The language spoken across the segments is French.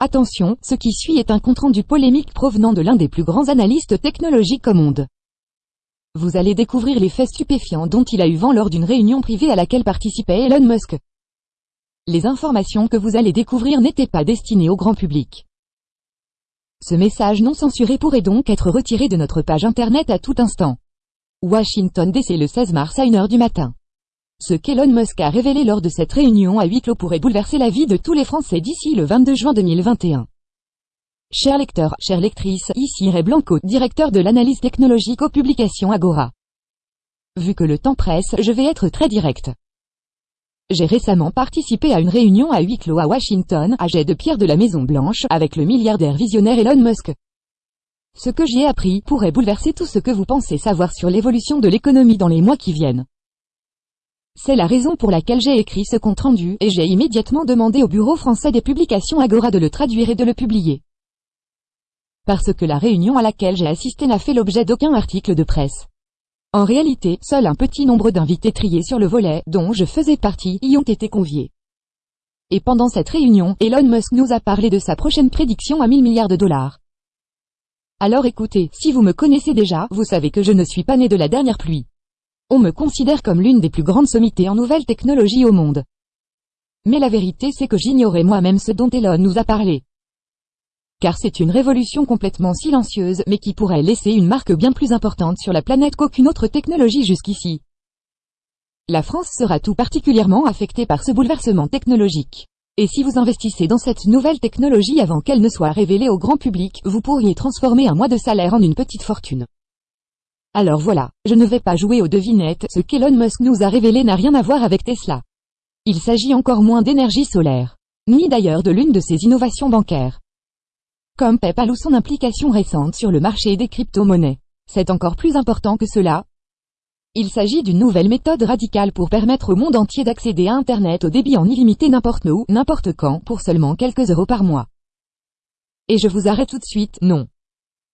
Attention, ce qui suit est un compte-rendu polémique provenant de l'un des plus grands analystes technologiques au monde. Vous allez découvrir les faits stupéfiants dont il a eu vent lors d'une réunion privée à laquelle participait Elon Musk. Les informations que vous allez découvrir n'étaient pas destinées au grand public. Ce message non censuré pourrait donc être retiré de notre page internet à tout instant. Washington DC le 16 mars à 1h du matin. Ce qu'Elon Musk a révélé lors de cette réunion à huis clos pourrait bouleverser la vie de tous les Français d'ici le 22 juin 2021. Chers lecteurs, chères lectrices, ici Ray Blanco, directeur de l'analyse technologique aux publications Agora. Vu que le temps presse, je vais être très direct. J'ai récemment participé à une réunion à huis clos à Washington, à jet de pierre de la Maison Blanche, avec le milliardaire visionnaire Elon Musk. Ce que j'y ai appris pourrait bouleverser tout ce que vous pensez savoir sur l'évolution de l'économie dans les mois qui viennent. C'est la raison pour laquelle j'ai écrit ce compte-rendu, et j'ai immédiatement demandé au Bureau français des publications Agora de le traduire et de le publier. Parce que la réunion à laquelle j'ai assisté n'a fait l'objet d'aucun article de presse. En réalité, seul un petit nombre d'invités triés sur le volet, dont je faisais partie, y ont été conviés. Et pendant cette réunion, Elon Musk nous a parlé de sa prochaine prédiction à 1000 milliards de dollars. Alors écoutez, si vous me connaissez déjà, vous savez que je ne suis pas né de la dernière pluie. On me considère comme l'une des plus grandes sommités en nouvelles technologies au monde. Mais la vérité c'est que j'ignorais moi-même ce dont Elon nous a parlé. Car c'est une révolution complètement silencieuse mais qui pourrait laisser une marque bien plus importante sur la planète qu'aucune autre technologie jusqu'ici. La France sera tout particulièrement affectée par ce bouleversement technologique. Et si vous investissez dans cette nouvelle technologie avant qu'elle ne soit révélée au grand public, vous pourriez transformer un mois de salaire en une petite fortune. Alors voilà, je ne vais pas jouer aux devinettes, ce qu'Elon Musk nous a révélé n'a rien à voir avec Tesla. Il s'agit encore moins d'énergie solaire. Ni d'ailleurs de l'une de ses innovations bancaires. Comme PayPal ou son implication récente sur le marché des crypto-monnaies. C'est encore plus important que cela. Il s'agit d'une nouvelle méthode radicale pour permettre au monde entier d'accéder à Internet au débit en illimité n'importe où, n'importe quand, pour seulement quelques euros par mois. Et je vous arrête tout de suite, non.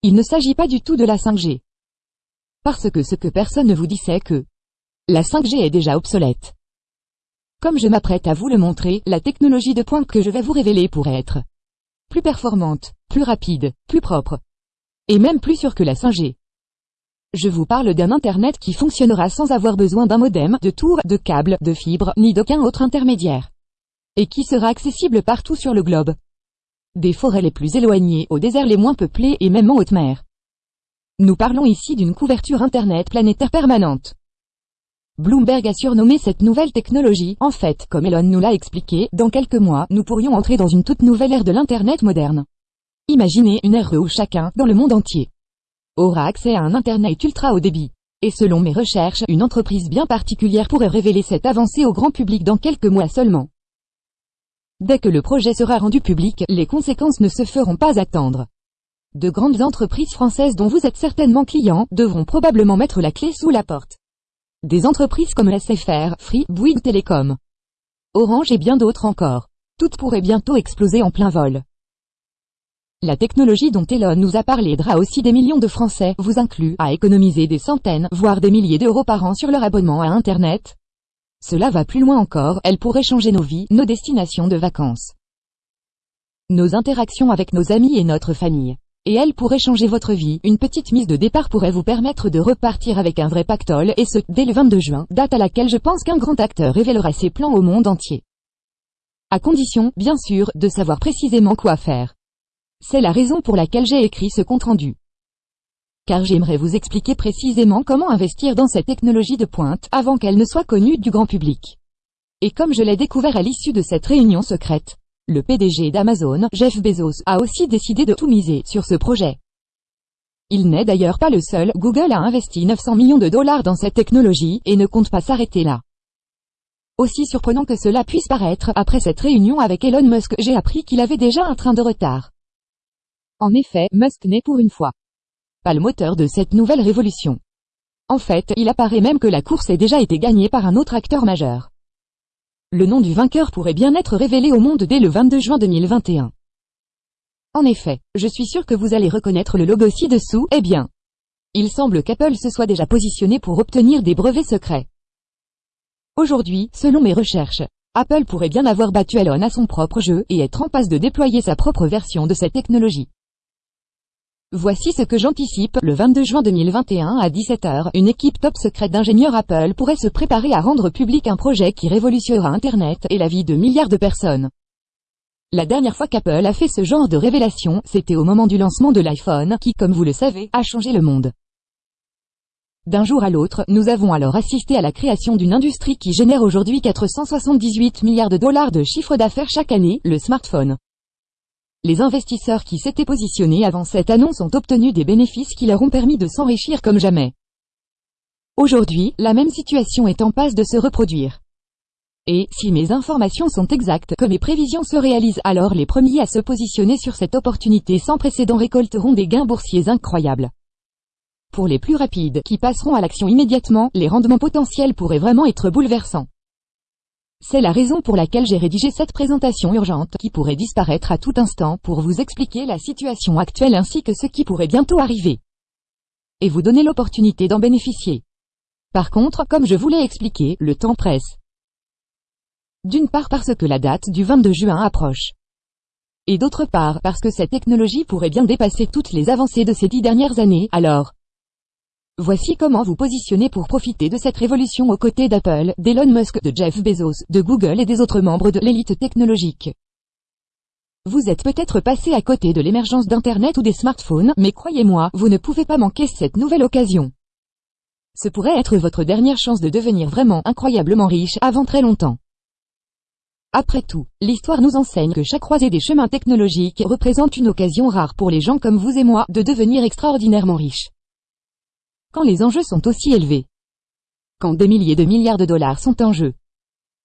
Il ne s'agit pas du tout de la 5G. Parce que ce que personne ne vous dit c'est que la 5G est déjà obsolète. Comme je m'apprête à vous le montrer, la technologie de pointe que je vais vous révéler pourrait être plus performante, plus rapide, plus propre, et même plus sûre que la 5G. Je vous parle d'un Internet qui fonctionnera sans avoir besoin d'un modem, de tour, de câble, de fibre, ni d'aucun autre intermédiaire. Et qui sera accessible partout sur le globe. Des forêts les plus éloignées, aux déserts les moins peuplés et même en haute mer. Nous parlons ici d'une couverture Internet planétaire permanente. Bloomberg a surnommé cette nouvelle technologie, en fait, comme Elon nous l'a expliqué, dans quelques mois, nous pourrions entrer dans une toute nouvelle ère de l'Internet moderne. Imaginez une ère où chacun, dans le monde entier, aura accès à un Internet ultra haut débit. Et selon mes recherches, une entreprise bien particulière pourrait révéler cette avancée au grand public dans quelques mois seulement. Dès que le projet sera rendu public, les conséquences ne se feront pas attendre. De grandes entreprises françaises dont vous êtes certainement client, devront probablement mettre la clé sous la porte. Des entreprises comme SFR, Free, Bouygues Télécom, Orange et bien d'autres encore. Toutes pourraient bientôt exploser en plein vol. La technologie dont Elon nous a parlé aidera aussi des millions de Français, vous inclus, à économiser des centaines, voire des milliers d'euros par an sur leur abonnement à Internet. Cela va plus loin encore, elle pourrait changer nos vies, nos destinations de vacances. Nos interactions avec nos amis et notre famille. Et elle pourrait changer votre vie. Une petite mise de départ pourrait vous permettre de repartir avec un vrai pactole, et ce, dès le 22 juin, date à laquelle je pense qu'un grand acteur révélera ses plans au monde entier. À condition, bien sûr, de savoir précisément quoi faire. C'est la raison pour laquelle j'ai écrit ce compte-rendu. Car j'aimerais vous expliquer précisément comment investir dans cette technologie de pointe, avant qu'elle ne soit connue du grand public. Et comme je l'ai découvert à l'issue de cette réunion secrète, le PDG d'Amazon, Jeff Bezos, a aussi décidé de tout miser sur ce projet. Il n'est d'ailleurs pas le seul, Google a investi 900 millions de dollars dans cette technologie, et ne compte pas s'arrêter là. Aussi surprenant que cela puisse paraître, après cette réunion avec Elon Musk, j'ai appris qu'il avait déjà un train de retard. En effet, Musk n'est pour une fois pas le moteur de cette nouvelle révolution. En fait, il apparaît même que la course ait déjà été gagnée par un autre acteur majeur. Le nom du vainqueur pourrait bien être révélé au monde dès le 22 juin 2021. En effet, je suis sûr que vous allez reconnaître le logo ci-dessous, eh bien. Il semble qu'Apple se soit déjà positionné pour obtenir des brevets secrets. Aujourd'hui, selon mes recherches, Apple pourrait bien avoir battu Elon à son propre jeu et être en passe de déployer sa propre version de cette technologie. Voici ce que j'anticipe, le 22 juin 2021 à 17h, une équipe top secrète d'ingénieurs Apple pourrait se préparer à rendre public un projet qui révolutionnera Internet et la vie de milliards de personnes. La dernière fois qu'Apple a fait ce genre de révélation, c'était au moment du lancement de l'iPhone, qui, comme vous le savez, a changé le monde. D'un jour à l'autre, nous avons alors assisté à la création d'une industrie qui génère aujourd'hui 478 milliards de dollars de chiffre d'affaires chaque année, le smartphone. Les investisseurs qui s'étaient positionnés avant cette annonce ont obtenu des bénéfices qui leur ont permis de s'enrichir comme jamais. Aujourd'hui, la même situation est en passe de se reproduire. Et, si mes informations sont exactes, que mes prévisions se réalisent, alors les premiers à se positionner sur cette opportunité sans précédent récolteront des gains boursiers incroyables. Pour les plus rapides, qui passeront à l'action immédiatement, les rendements potentiels pourraient vraiment être bouleversants. C'est la raison pour laquelle j'ai rédigé cette présentation urgente qui pourrait disparaître à tout instant pour vous expliquer la situation actuelle ainsi que ce qui pourrait bientôt arriver. Et vous donner l'opportunité d'en bénéficier. Par contre, comme je vous l'ai expliqué, le temps presse. D'une part parce que la date du 22 juin approche. Et d'autre part parce que cette technologie pourrait bien dépasser toutes les avancées de ces dix dernières années, alors, Voici comment vous positionner pour profiter de cette révolution aux côtés d'Apple, d'Elon Musk, de Jeff Bezos, de Google et des autres membres de l'élite technologique. Vous êtes peut-être passé à côté de l'émergence d'Internet ou des smartphones, mais croyez-moi, vous ne pouvez pas manquer cette nouvelle occasion. Ce pourrait être votre dernière chance de devenir vraiment incroyablement riche avant très longtemps. Après tout, l'histoire nous enseigne que chaque croisée des chemins technologiques représente une occasion rare pour les gens comme vous et moi de devenir extraordinairement riches quand les enjeux sont aussi élevés. Quand des milliers de milliards de dollars sont en jeu.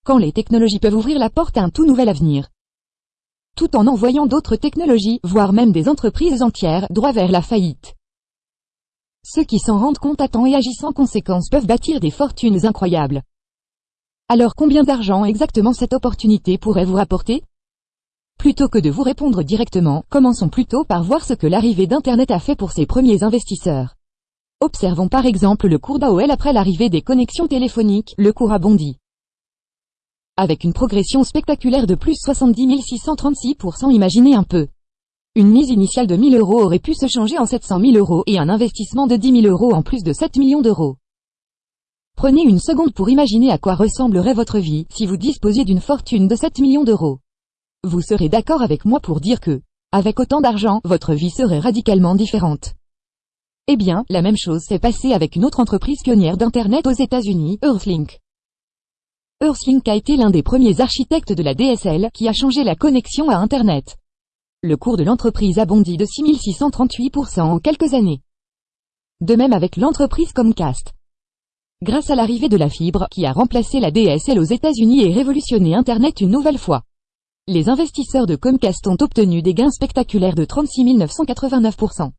Quand les technologies peuvent ouvrir la porte à un tout nouvel avenir. Tout en envoyant d'autres technologies, voire même des entreprises entières, droit vers la faillite. Ceux qui s'en rendent compte à temps et agissent en conséquence peuvent bâtir des fortunes incroyables. Alors combien d'argent exactement cette opportunité pourrait vous rapporter? Plutôt que de vous répondre directement, commençons plutôt par voir ce que l'arrivée d'Internet a fait pour ses premiers investisseurs. Observons par exemple le cours d'AOL après l'arrivée des connexions téléphoniques, le cours a bondi. Avec une progression spectaculaire de plus 70 636%, imaginez un peu. Une mise initiale de 1000 euros aurait pu se changer en 700 000 euros et un investissement de 10 000 euros en plus de 7 millions d'euros. Prenez une seconde pour imaginer à quoi ressemblerait votre vie si vous disposiez d'une fortune de 7 millions d'euros. Vous serez d'accord avec moi pour dire que, avec autant d'argent, votre vie serait radicalement différente. Eh bien, la même chose s'est passée avec une autre entreprise pionnière d'Internet aux États-Unis, Earthlink. Earthlink a été l'un des premiers architectes de la DSL qui a changé la connexion à Internet. Le cours de l'entreprise a bondi de 6638% en quelques années. De même avec l'entreprise Comcast. Grâce à l'arrivée de la fibre qui a remplacé la DSL aux États-Unis et révolutionné Internet une nouvelle fois. Les investisseurs de Comcast ont obtenu des gains spectaculaires de 36 989%.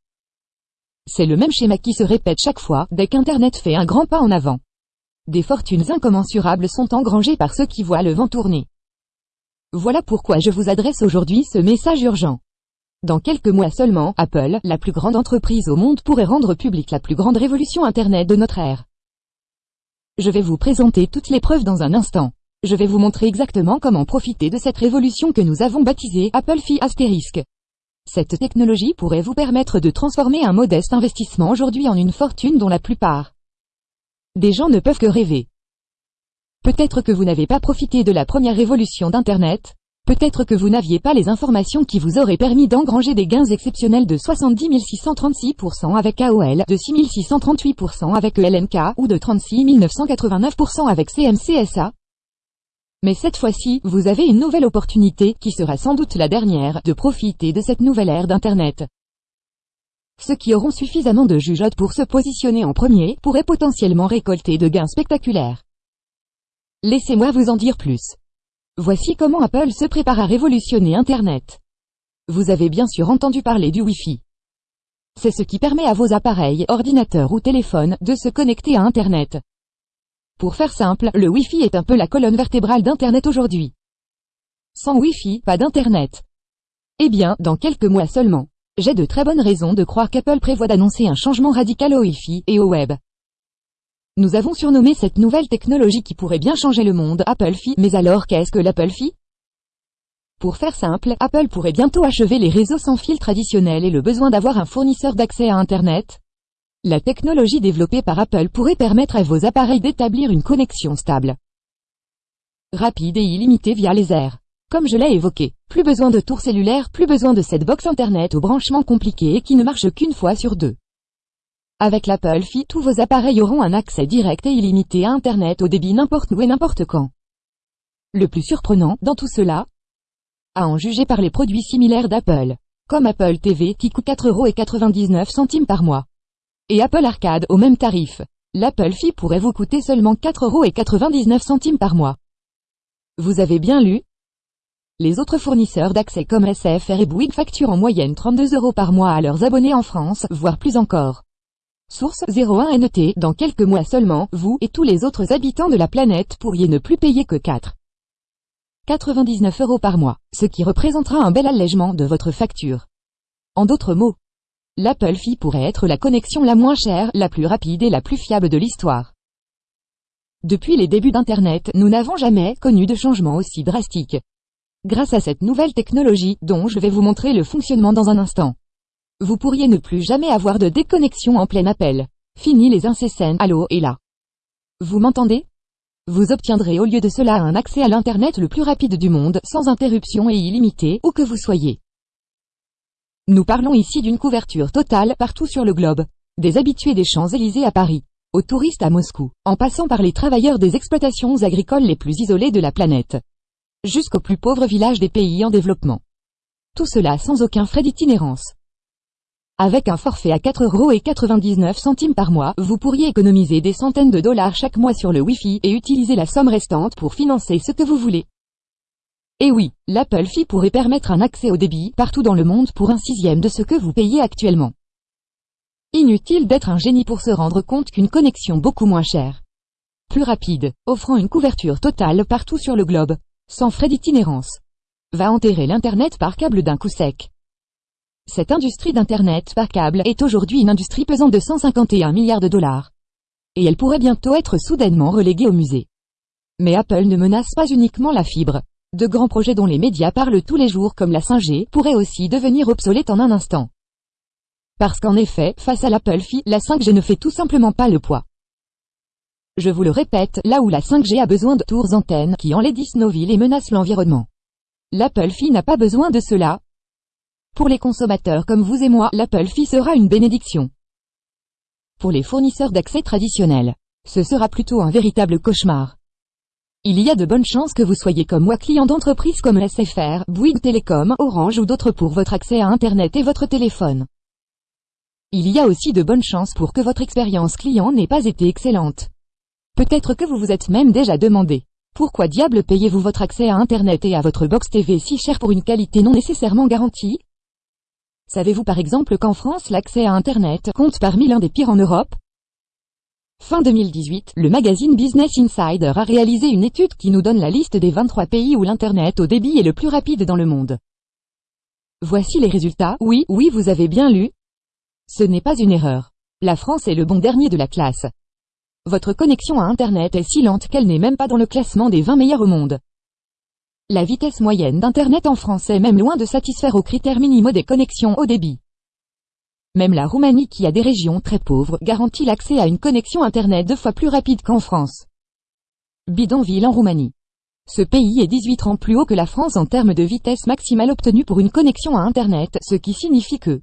C'est le même schéma qui se répète chaque fois, dès qu'Internet fait un grand pas en avant. Des fortunes incommensurables sont engrangées par ceux qui voient le vent tourner. Voilà pourquoi je vous adresse aujourd'hui ce message urgent. Dans quelques mois seulement, Apple, la plus grande entreprise au monde pourrait rendre publique la plus grande révolution Internet de notre ère. Je vais vous présenter toutes les preuves dans un instant. Je vais vous montrer exactement comment profiter de cette révolution que nous avons baptisée Apple Phi Asterisk. Cette technologie pourrait vous permettre de transformer un modeste investissement aujourd'hui en une fortune dont la plupart des gens ne peuvent que rêver. Peut-être que vous n'avez pas profité de la première révolution d'Internet, peut-être que vous n'aviez pas les informations qui vous auraient permis d'engranger des gains exceptionnels de 70 636% avec AOL, de 6 638% avec ELNK, ou de 36 989% avec CMCSA, mais cette fois-ci, vous avez une nouvelle opportunité, qui sera sans doute la dernière, de profiter de cette nouvelle ère d'Internet. Ceux qui auront suffisamment de jugeote pour se positionner en premier, pourraient potentiellement récolter de gains spectaculaires. Laissez-moi vous en dire plus. Voici comment Apple se prépare à révolutionner Internet. Vous avez bien sûr entendu parler du Wi-Fi. C'est ce qui permet à vos appareils, ordinateurs ou téléphones, de se connecter à Internet. Pour faire simple, le Wi-Fi est un peu la colonne vertébrale d'Internet aujourd'hui. Sans Wi-Fi, pas d'Internet. Eh bien, dans quelques mois seulement. J'ai de très bonnes raisons de croire qu'Apple prévoit d'annoncer un changement radical au Wi-Fi et au Web. Nous avons surnommé cette nouvelle technologie qui pourrait bien changer le monde Apple Fi. Mais alors qu'est-ce que l'Apple Fi? Pour faire simple, Apple pourrait bientôt achever les réseaux sans fil traditionnels et le besoin d'avoir un fournisseur d'accès à Internet. La technologie développée par Apple pourrait permettre à vos appareils d'établir une connexion stable, rapide et illimitée via les airs. Comme je l'ai évoqué, plus besoin de tour cellulaire, plus besoin de cette box internet au branchement compliqué et qui ne marche qu'une fois sur deux. Avec l'Apple Fi, tous vos appareils auront un accès direct et illimité à Internet au débit n'importe où et n'importe quand. Le plus surprenant, dans tout cela, à en juger par les produits similaires d'Apple, comme Apple TV qui coûte 4,99€ par mois, et Apple Arcade au même tarif, l'Apple Fi pourrait vous coûter seulement 4,99€ par mois. Vous avez bien lu? Les autres fournisseurs d'accès comme SFR et Bouygues facturent en moyenne 32 euros par mois à leurs abonnés en France, voire plus encore. Source 01 NT, dans quelques mois seulement, vous et tous les autres habitants de la planète pourriez ne plus payer que 4. 99 euros par mois, ce qui représentera un bel allègement de votre facture. En d'autres mots, l'Apple Fi pourrait être la connexion la moins chère, la plus rapide et la plus fiable de l'histoire. Depuis les débuts d'Internet, nous n'avons jamais connu de changement aussi drastique. Grâce à cette nouvelle technologie, dont je vais vous montrer le fonctionnement dans un instant. Vous pourriez ne plus jamais avoir de déconnexion en plein appel. Fini les incessants allô et là. Vous m'entendez? Vous obtiendrez au lieu de cela un accès à l'Internet le plus rapide du monde, sans interruption et illimité, où que vous soyez. Nous parlons ici d'une couverture totale partout sur le globe. Des habitués des Champs-Élysées à Paris, aux touristes à Moscou, en passant par les travailleurs des exploitations agricoles les plus isolées de la planète, jusqu'aux plus pauvres villages des pays en développement. Tout cela sans aucun frais d'itinérance. Avec un forfait à 4,99€ par mois, vous pourriez économiser des centaines de dollars chaque mois sur le Wi-Fi et utiliser la somme restante pour financer ce que vous voulez. Et oui, l'Apple Fi pourrait permettre un accès au débit partout dans le monde pour un sixième de ce que vous payez actuellement. Inutile d'être un génie pour se rendre compte qu'une connexion beaucoup moins chère, plus rapide, offrant une couverture totale partout sur le globe, sans frais d'itinérance, va enterrer l'Internet par câble d'un coup sec. Cette industrie d'Internet par câble est aujourd'hui une industrie pesant de 151 milliards de dollars. Et elle pourrait bientôt être soudainement reléguée au musée. Mais Apple ne menace pas uniquement la fibre. De grands projets dont les médias parlent tous les jours comme la 5G pourraient aussi devenir obsolètes en un instant. Parce qu'en effet, face à l'Apple Fi, la 5G ne fait tout simplement pas le poids. Je vous le répète, là où la 5G a besoin de tours antennes qui enlaidissent nos villes et menacent l'environnement. L'Apple Fi n'a pas besoin de cela, pour les consommateurs comme vous et moi, l'Apple Fi sera une bénédiction. Pour les fournisseurs d'accès traditionnels, ce sera plutôt un véritable cauchemar. Il y a de bonnes chances que vous soyez comme moi client d'entreprises comme SFR, Bouygues Télécom, Orange ou d'autres pour votre accès à Internet et votre téléphone. Il y a aussi de bonnes chances pour que votre expérience client n'ait pas été excellente. Peut-être que vous vous êtes même déjà demandé, pourquoi diable payez-vous votre accès à Internet et à votre box TV si cher pour une qualité non nécessairement garantie? Savez-vous par exemple qu'en France l'accès à Internet compte parmi l'un des pires en Europe? Fin 2018, le magazine Business Insider a réalisé une étude qui nous donne la liste des 23 pays où l'Internet au débit est le plus rapide dans le monde. Voici les résultats, oui, oui vous avez bien lu. Ce n'est pas une erreur. La France est le bon dernier de la classe. Votre connexion à Internet est si lente qu'elle n'est même pas dans le classement des 20 meilleurs au monde. La vitesse moyenne d'Internet en France est même loin de satisfaire aux critères minimaux des connexions haut débit. Même la Roumanie qui a des régions très pauvres garantit l'accès à une connexion Internet deux fois plus rapide qu'en France. Bidonville en Roumanie. Ce pays est 18 ans plus haut que la France en termes de vitesse maximale obtenue pour une connexion à Internet, ce qui signifie que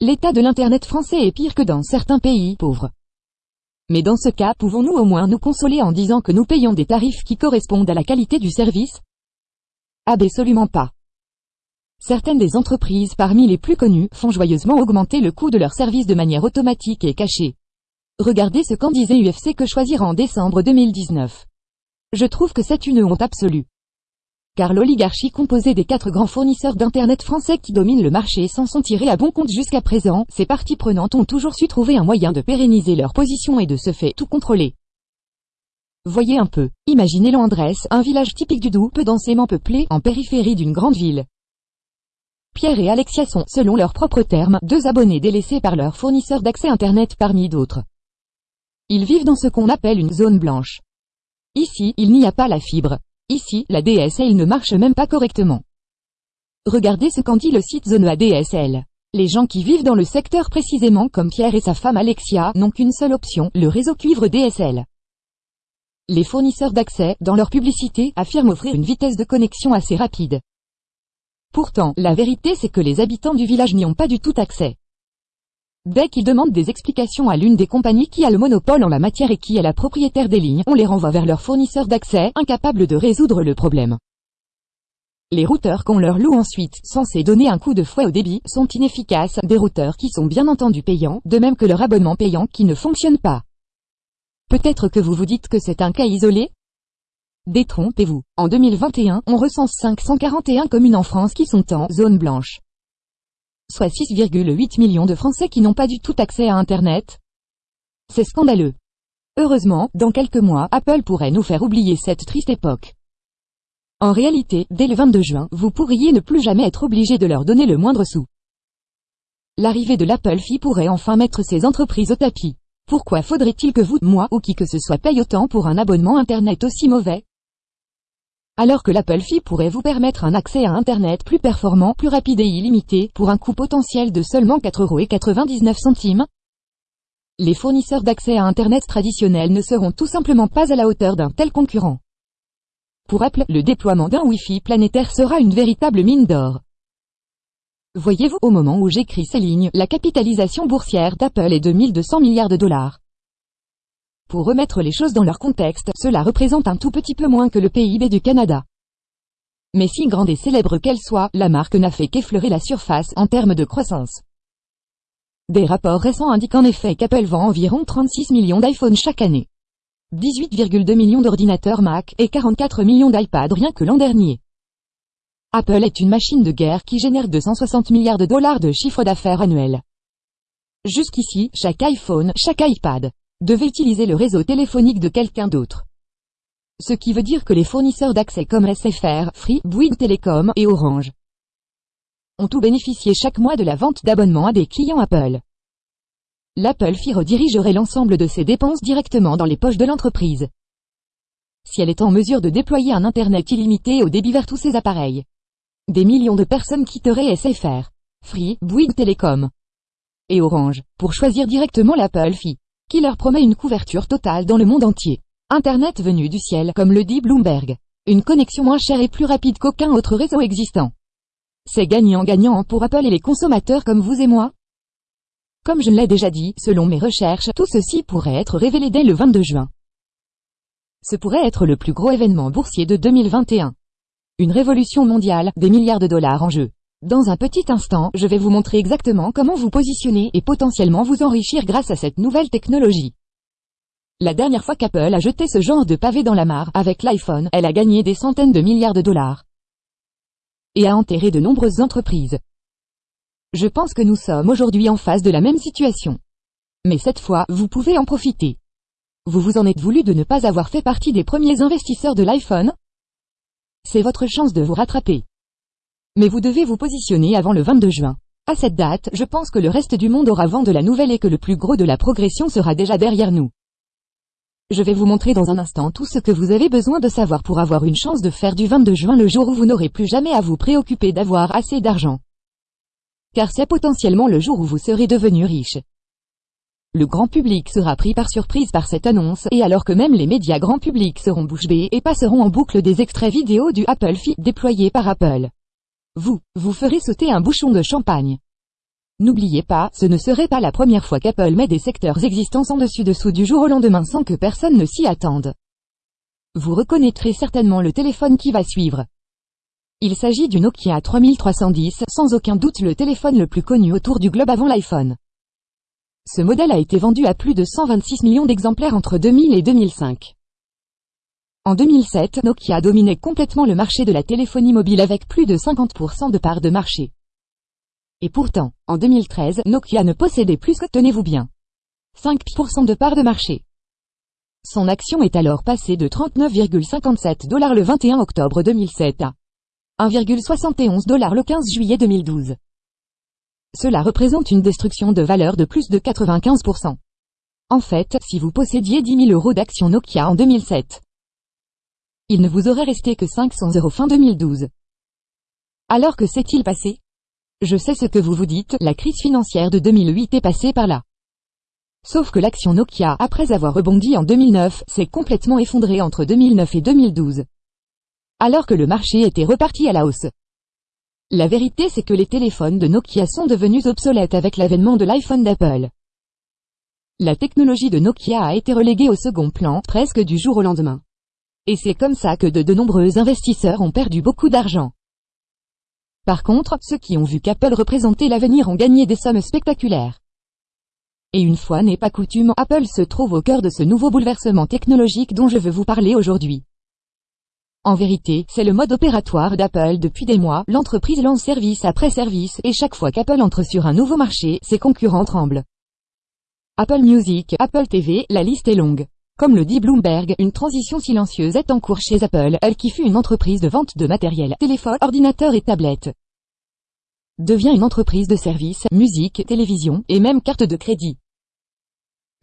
l'état de l'Internet français est pire que dans certains pays pauvres. Mais dans ce cas, pouvons-nous au moins nous consoler en disant que nous payons des tarifs qui correspondent à la qualité du service? Absolument pas. Certaines des entreprises parmi les plus connues font joyeusement augmenter le coût de leurs services de manière automatique et cachée. Regardez ce qu'en disait UFC que choisir en décembre 2019. Je trouve que c'est une honte absolue. Car l'oligarchie composée des quatre grands fournisseurs d'Internet français qui dominent le marché s'en sont tirés à bon compte jusqu'à présent, ces parties prenantes ont toujours su trouver un moyen de pérenniser leur position et de se fait tout contrôler. Voyez un peu. Imaginez Landresse, un village typique du Doubs, peu densément peuplé, en périphérie d'une grande ville. Pierre et Alexia sont, selon leurs propres termes, deux abonnés délaissés par leur fournisseur d'accès Internet parmi d'autres. Ils vivent dans ce qu'on appelle une zone blanche. Ici, il n'y a pas la fibre. Ici, la DSL ne marche même pas correctement. Regardez ce qu'en dit le site Zone ADSL. Les gens qui vivent dans le secteur précisément comme Pierre et sa femme Alexia n'ont qu'une seule option, le réseau cuivre DSL. Les fournisseurs d'accès, dans leur publicité, affirment offrir une vitesse de connexion assez rapide. Pourtant, la vérité c'est que les habitants du village n'y ont pas du tout accès. Dès qu'ils demandent des explications à l'une des compagnies qui a le monopole en la matière et qui est la propriétaire des lignes, on les renvoie vers leur fournisseur d'accès, incapable de résoudre le problème. Les routeurs qu'on leur loue ensuite, censés donner un coup de fouet au débit, sont inefficaces, des routeurs qui sont bien entendu payants, de même que leur abonnement payant qui ne fonctionne pas. Peut-être que vous vous dites que c'est un cas isolé? Détrompez-vous. En 2021, on recense 541 communes en France qui sont en zone blanche. Soit 6,8 millions de Français qui n'ont pas du tout accès à Internet. C'est scandaleux. Heureusement, dans quelques mois, Apple pourrait nous faire oublier cette triste époque. En réalité, dès le 22 juin, vous pourriez ne plus jamais être obligé de leur donner le moindre sou. L'arrivée de l'Apple Fee pourrait enfin mettre ces entreprises au tapis. Pourquoi faudrait-il que vous, moi ou qui que ce soit paye autant pour un abonnement Internet aussi mauvais? Alors que l'Apple Fee pourrait vous permettre un accès à Internet plus performant, plus rapide et illimité, pour un coût potentiel de seulement 4,99€. Les fournisseurs d'accès à Internet traditionnels ne seront tout simplement pas à la hauteur d'un tel concurrent. Pour Apple, le déploiement d'un Wi-Fi planétaire sera une véritable mine d'or. Voyez-vous, au moment où j'écris ces lignes, la capitalisation boursière d'Apple est de 1200 milliards de dollars. Pour remettre les choses dans leur contexte, cela représente un tout petit peu moins que le PIB du Canada. Mais si grande et célèbre qu'elle soit, la marque n'a fait qu'effleurer la surface en termes de croissance. Des rapports récents indiquent en effet qu'Apple vend environ 36 millions d'iPhones chaque année. 18,2 millions d'ordinateurs Mac et 44 millions d'iPad rien que l'an dernier. Apple est une machine de guerre qui génère 260 milliards de dollars de chiffre d'affaires annuel. Jusqu'ici, chaque iPhone, chaque iPad, devait utiliser le réseau téléphonique de quelqu'un d'autre. Ce qui veut dire que les fournisseurs d'accès comme SFR, Free, Bouygues Telecom et Orange ont tout bénéficié chaque mois de la vente d'abonnements à des clients Apple l'Apple Fee redirigerait l'ensemble de ses dépenses directement dans les poches de l'entreprise. Si elle est en mesure de déployer un Internet illimité au débit vers tous ses appareils, des millions de personnes quitteraient SFR, Free, Bouygues Telecom et Orange, pour choisir directement l'Apple Fee, qui leur promet une couverture totale dans le monde entier. Internet venu du ciel, comme le dit Bloomberg. Une connexion moins chère et plus rapide qu'aucun autre réseau existant. C'est gagnant-gagnant pour Apple et les consommateurs comme vous et moi. Comme je l'ai déjà dit, selon mes recherches, tout ceci pourrait être révélé dès le 22 juin. Ce pourrait être le plus gros événement boursier de 2021. Une révolution mondiale, des milliards de dollars en jeu. Dans un petit instant, je vais vous montrer exactement comment vous positionner et potentiellement vous enrichir grâce à cette nouvelle technologie. La dernière fois qu'Apple a jeté ce genre de pavé dans la mare, avec l'iPhone, elle a gagné des centaines de milliards de dollars. Et a enterré de nombreuses entreprises. Je pense que nous sommes aujourd'hui en face de la même situation. Mais cette fois, vous pouvez en profiter. Vous vous en êtes voulu de ne pas avoir fait partie des premiers investisseurs de l'iPhone? C'est votre chance de vous rattraper. Mais vous devez vous positionner avant le 22 juin. À cette date, je pense que le reste du monde aura vent de la nouvelle et que le plus gros de la progression sera déjà derrière nous. Je vais vous montrer dans un instant tout ce que vous avez besoin de savoir pour avoir une chance de faire du 22 juin le jour où vous n'aurez plus jamais à vous préoccuper d'avoir assez d'argent car c'est potentiellement le jour où vous serez devenu riche. Le grand public sera pris par surprise par cette annonce, et alors que même les médias grand public seront bouche bée et passeront en boucle des extraits vidéo du Apple Feed déployé par Apple. Vous, vous ferez sauter un bouchon de champagne. N'oubliez pas, ce ne serait pas la première fois qu'Apple met des secteurs existants en dessus-dessous du jour au lendemain sans que personne ne s'y attende. Vous reconnaîtrez certainement le téléphone qui va suivre. Il s'agit du Nokia 3310, sans aucun doute le téléphone le plus connu autour du globe avant l'iPhone. Ce modèle a été vendu à plus de 126 millions d'exemplaires entre 2000 et 2005. En 2007, Nokia dominait complètement le marché de la téléphonie mobile avec plus de 50% de part de marché. Et pourtant, en 2013, Nokia ne possédait plus que, tenez-vous bien, 5% de part de marché. Son action est alors passée de 39,57 dollars le 21 octobre 2007 à 1,71 dollars le 15 juillet 2012. Cela représente une destruction de valeur de plus de 95%. En fait, si vous possédiez 10 000 euros d'actions Nokia en 2007, il ne vous aurait resté que 500 euros fin 2012. Alors que s'est-il passé? Je sais ce que vous vous dites, la crise financière de 2008 est passée par là. Sauf que l'action Nokia, après avoir rebondi en 2009, s'est complètement effondrée entre 2009 et 2012. Alors que le marché était reparti à la hausse. La vérité c'est que les téléphones de Nokia sont devenus obsolètes avec l'avènement de l'iPhone d'Apple. La technologie de Nokia a été reléguée au second plan, presque du jour au lendemain. Et c'est comme ça que de, nombreux investisseurs ont perdu beaucoup d'argent. Par contre, ceux qui ont vu qu'Apple représentait l'avenir ont gagné des sommes spectaculaires. Et une fois n'est pas coutume, Apple se trouve au cœur de ce nouveau bouleversement technologique dont je veux vous parler aujourd'hui. En vérité, c'est le mode opératoire d'Apple depuis des mois, l'entreprise lance service après service, et chaque fois qu'Apple entre sur un nouveau marché, ses concurrents tremblent. Apple Music, Apple TV, la liste est longue. Comme le dit Bloomberg, une transition silencieuse est en cours chez Apple, elle qui fut une entreprise de vente de matériel, téléphone, ordinateur et tablette. Devient une entreprise de services, musique, télévision, et même carte de crédit.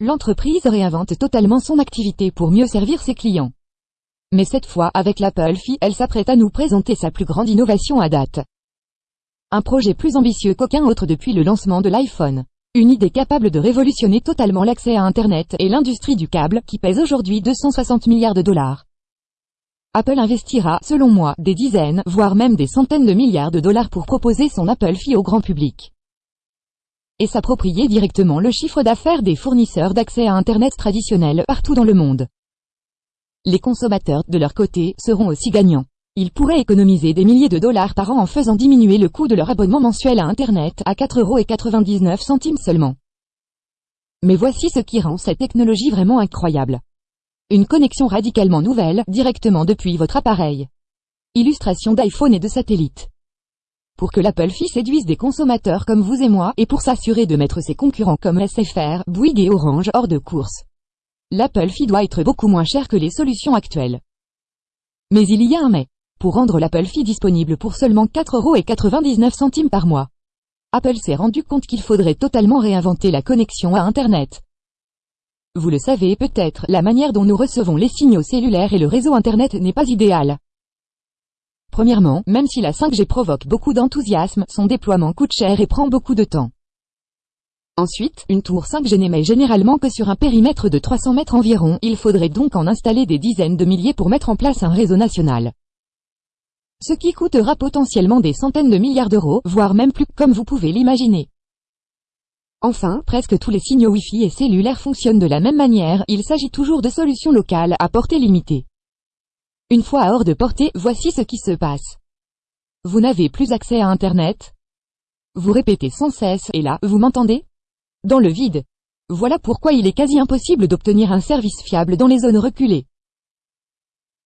L'entreprise réinvente totalement son activité pour mieux servir ses clients. Mais cette fois, avec l'Apple Fi, elle s'apprête à nous présenter sa plus grande innovation à date. Un projet plus ambitieux qu'aucun autre depuis le lancement de l'iPhone. Une idée capable de révolutionner totalement l'accès à Internet et l'industrie du câble, qui pèse aujourd'hui 260 milliards de dollars. Apple investira, selon moi, des dizaines, voire même des centaines de milliards de dollars pour proposer son Apple Fi au grand public et s'approprier directement le chiffre d'affaires des fournisseurs d'accès à Internet traditionnels partout dans le monde. Les consommateurs, de leur côté, seront aussi gagnants. Ils pourraient économiser des milliers de dollars par an en faisant diminuer le coût de leur abonnement mensuel à Internet à 4,99€ seulement. Mais voici ce qui rend cette technologie vraiment incroyable. Une connexion radicalement nouvelle, directement depuis votre appareil. Illustration d'iPhone et de satellite pour que l'Apple Fi séduise des consommateurs comme vous et moi, et pour s'assurer de mettre ses concurrents comme SFR, Bouygues et Orange hors de course. L'Apple Fi doit être beaucoup moins cher que les solutions actuelles. Mais il y a un mais. Pour rendre l'Apple Fi disponible pour seulement 4,99€ par mois. Apple s'est rendu compte qu'il faudrait totalement réinventer la connexion à Internet. Vous le savez peut-être, la manière dont nous recevons les signaux cellulaires et le réseau Internet n'est pas idéale. Premièrement, même si la 5G provoque beaucoup d'enthousiasme, son déploiement coûte cher et prend beaucoup de temps. Ensuite, une tour 5G n'émet généralement que sur un périmètre de 300 mètres environ, il faudrait donc en installer des dizaines de milliers pour mettre en place un réseau national. Ce qui coûtera potentiellement des centaines de milliards d'euros, voire même plus, comme vous pouvez l'imaginer. Enfin, presque tous les signaux Wi-Fi et cellulaires fonctionnent de la même manière, il s'agit toujours de solutions locales, à portée limitée. Une fois hors de portée, voici ce qui se passe. Vous n'avez plus accès à Internet Vous répétez sans cesse, et là, vous m'entendez? Dans le vide. Voilà pourquoi il est quasi impossible d'obtenir un service fiable dans les zones reculées.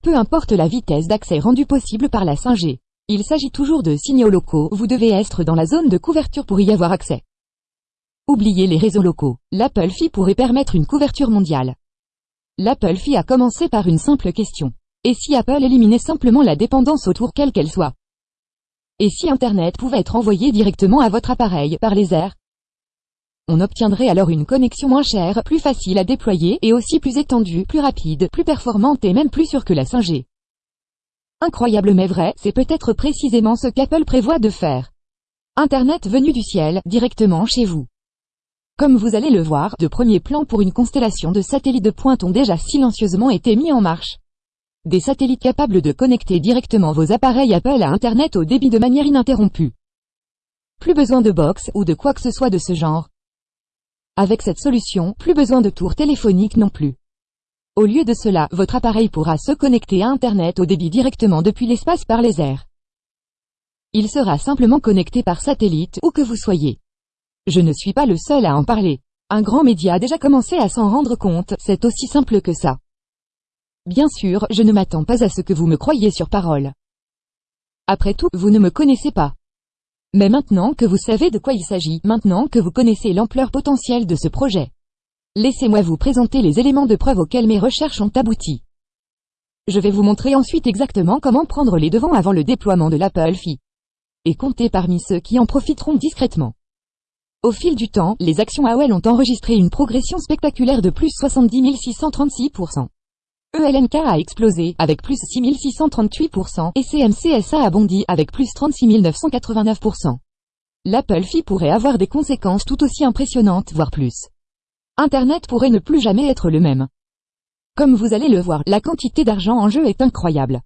Peu importe la vitesse d'accès rendue possible par la 5G. Il s'agit toujours de signaux locaux, vous devez être dans la zone de couverture pour y avoir accès. Oubliez les réseaux locaux. L'Apple Fi pourrait permettre une couverture mondiale. L'Apple Fi a commencé par une simple question. Et si Apple éliminait simplement la dépendance autour quelle qu'elle soit? Et si Internet pouvait être envoyé directement à votre appareil par les airs? On obtiendrait alors une connexion moins chère, plus facile à déployer et aussi plus étendue, plus rapide, plus performante et même plus sûre que la 5G. Incroyable mais vrai, c'est peut-être précisément ce qu'Apple prévoit de faire. Internet venu du ciel, directement chez vous. Comme vous allez le voir, de premiers plans pour une constellation de satellites de pointe ont déjà silencieusement été mis en marche. Des satellites capables de connecter directement vos appareils Apple à Internet au débit de manière ininterrompue. Plus besoin de box ou de quoi que ce soit de ce genre. Avec cette solution, plus besoin de tour téléphonique non plus. Au lieu de cela, votre appareil pourra se connecter à Internet au débit directement depuis l'espace par les airs. Il sera simplement connecté par satellite, où que vous soyez. Je ne suis pas le seul à en parler. Un grand média a déjà commencé à s'en rendre compte, c'est aussi simple que ça. Bien sûr, je ne m'attends pas à ce que vous me croyiez sur parole. Après tout, vous ne me connaissez pas. Mais maintenant que vous savez de quoi il s'agit, maintenant que vous connaissez l'ampleur potentielle de ce projet, laissez-moi vous présenter les éléments de preuve auxquels mes recherches ont abouti. Je vais vous montrer ensuite exactement comment prendre les devants avant le déploiement de l'Apple Fi. Et compter parmi ceux qui en profiteront discrètement. Au fil du temps, les actions AOL ont enregistré une progression spectaculaire de plus 70 636%. ELNK a explosé, avec plus 6638%, et CMCSA a bondi, avec plus 36 989%. L'Apple Fee pourrait avoir des conséquences tout aussi impressionnantes, voire plus. Internet pourrait ne plus jamais être le même. Comme vous allez le voir, la quantité d'argent en jeu est incroyable.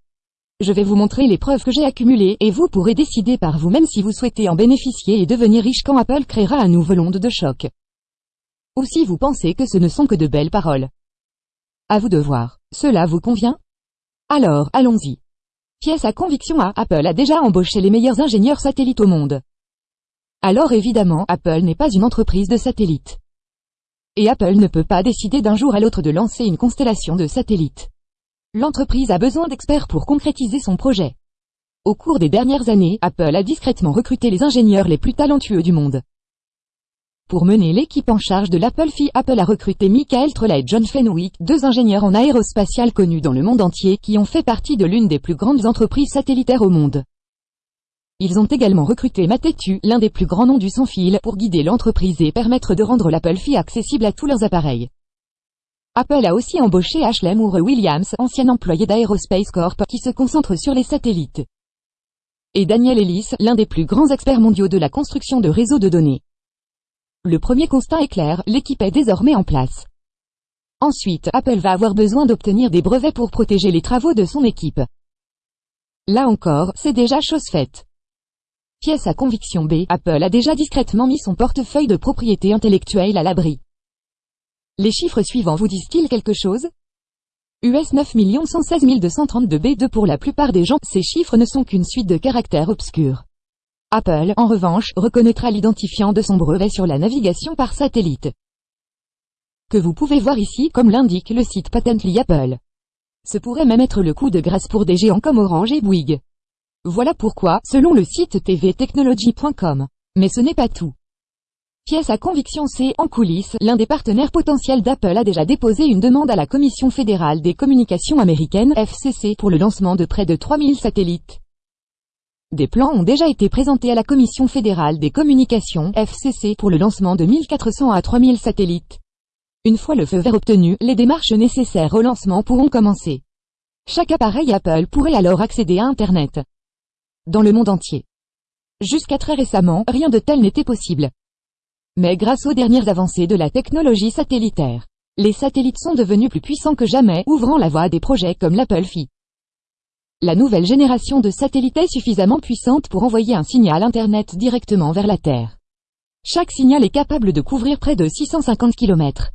Je vais vous montrer les preuves que j'ai accumulées et vous pourrez décider par vous-même si vous souhaitez en bénéficier et devenir riche quand Apple créera un nouvel onde de choc. Ou si vous pensez que ce ne sont que de belles paroles. À vous de voir. Cela vous convient? Alors, allons-y. Pièce à conviction A. Apple a déjà embauché les meilleurs ingénieurs satellites au monde. Alors évidemment, Apple n'est pas une entreprise de satellites. Et Apple ne peut pas décider d'un jour à l'autre de lancer une constellation de satellites. L'entreprise a besoin d'experts pour concrétiser son projet. Au cours des dernières années, Apple a discrètement recruté les ingénieurs les plus talentueux du monde. Pour mener l'équipe en charge de l'Apple Phi, Apple a recruté Michael Trolla et John Fenwick, deux ingénieurs en aérospatial connus dans le monde entier qui ont fait partie de l'une des plus grandes entreprises satellitaires au monde. Ils ont également recruté Matetu, l'un des plus grands noms du sans-fil, pour guider l'entreprise et permettre de rendre l'Apple Phi accessible à tous leurs appareils. Apple a aussi embauché Ashley Moore Williams, ancien employé d'Aerospace Corp, qui se concentre sur les satellites. Et Daniel Ellis, l'un des plus grands experts mondiaux de la construction de réseaux de données. Le premier constat est clair, l'équipe est désormais en place. Ensuite, Apple va avoir besoin d'obtenir des brevets pour protéger les travaux de son équipe. Là encore, c'est déjà chose faite. Pièce à conviction B, Apple a déjà discrètement mis son portefeuille de propriété intellectuelle à l'abri. Les chiffres suivants vous disent-ils quelque chose? US 9 116 232 B2 pour la plupart des gens, ces chiffres ne sont qu'une suite de caractères obscurs. Apple, en revanche, reconnaîtra l'identifiant de son brevet sur la navigation par satellite. Que vous pouvez voir ici, comme l'indique le site Patently Apple. Ce pourrait même être le coup de grâce pour des géants comme Orange et Bouygues. Voilà pourquoi, selon le site tvtechnology.com. Mais ce n'est pas tout. Pièce à conviction C. En coulisses, l'un des partenaires potentiels d'Apple a déjà déposé une demande à la Commission fédérale des communications américaines, FCC, pour le lancement de près de 3000 satellites. Des plans ont déjà été présentés à la Commission fédérale des communications, FCC, pour le lancement de 1400 à 3000 satellites. Une fois le feu vert obtenu, les démarches nécessaires au lancement pourront commencer. Chaque appareil Apple pourrait alors accéder à Internet dans le monde entier. Jusqu'à très récemment, rien de tel n'était possible. Mais grâce aux dernières avancées de la technologie satellitaire, les satellites sont devenus plus puissants que jamais, ouvrant la voie à des projets comme l'Apple Phi. La nouvelle génération de satellites est suffisamment puissante pour envoyer un signal Internet directement vers la Terre. Chaque signal est capable de couvrir près de 650 km.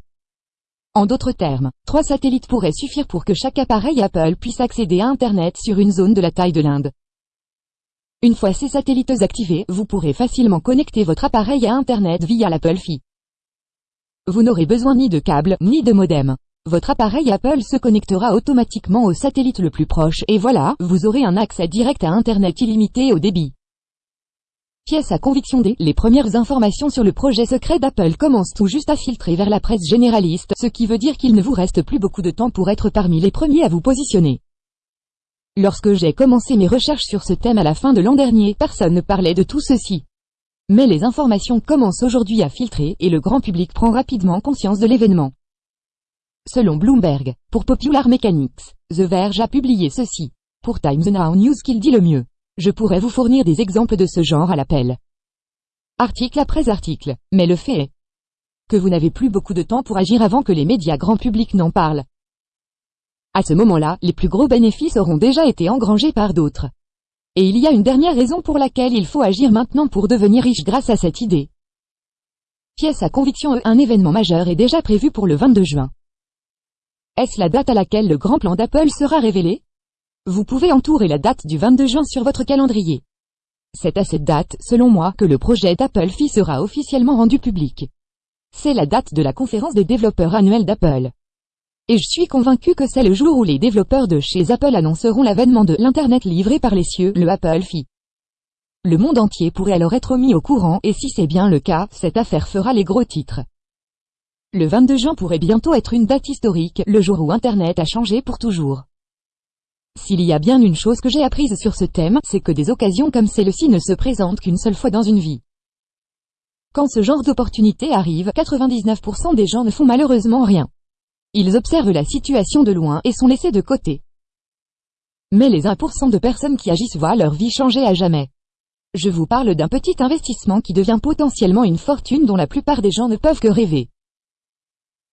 En d'autres termes, trois satellites pourraient suffire pour que chaque appareil Apple puisse accéder à Internet sur une zone de la taille de l'Inde. Une fois ces satellites activés, vous pourrez facilement connecter votre appareil à Internet via l'Apple Fi. Vous n'aurez besoin ni de câble, ni de modem. Votre appareil Apple se connectera automatiquement au satellite le plus proche et voilà, vous aurez un accès direct à Internet illimité au débit. Pièce à conviction D. Les premières informations sur le projet secret d'Apple commencent tout juste à filtrer vers la presse généraliste, ce qui veut dire qu'il ne vous reste plus beaucoup de temps pour être parmi les premiers à vous positionner. Lorsque j'ai commencé mes recherches sur ce thème à la fin de l'an dernier, personne ne parlait de tout ceci. Mais les informations commencent aujourd'hui à filtrer et le grand public prend rapidement conscience de l'événement. Selon Bloomberg, pour Popular Mechanics, The Verge a publié ceci. Pour Times Now News qu'il dit le mieux. Je pourrais vous fournir des exemples de ce genre à l'appel. Article après article, mais le fait est que vous n'avez plus beaucoup de temps pour agir avant que les médias grand public n'en parlent. À ce moment-là, les plus gros bénéfices auront déjà été engrangés par d'autres. Et il y a une dernière raison pour laquelle il faut agir maintenant pour devenir riche grâce à cette idée. Pièce à conviction E. Un événement majeur est déjà prévu pour le 22 juin. Est-ce la date à laquelle le grand plan d'Apple sera révélé? Vous pouvez entourer la date du 22 juin sur votre calendrier. C'est à cette date, selon moi, que le projet d'Apple Phi sera officiellement rendu public. C'est la date de la conférence des développeurs annuels d'Apple. Et je suis convaincu que c'est le jour où les développeurs de chez Apple annonceront l'avènement de l'Internet livré par les cieux, le Apple Fi. Le monde entier pourrait alors être mis au courant, et si c'est bien le cas, cette affaire fera les gros titres. Le 22 juin pourrait bientôt être une date historique, le jour où Internet a changé pour toujours. S'il y a bien une chose que j'ai apprise sur ce thème, c'est que des occasions comme celle-ci ne se présentent qu'une seule fois dans une vie. Quand ce genre d'opportunité arrive, 99% des gens ne font malheureusement rien. Ils observent la situation de loin et sont laissés de côté. Mais les 1% de personnes qui agissent voient leur vie changer à jamais. Je vous parle d'un petit investissement qui devient potentiellement une fortune dont la plupart des gens ne peuvent que rêver.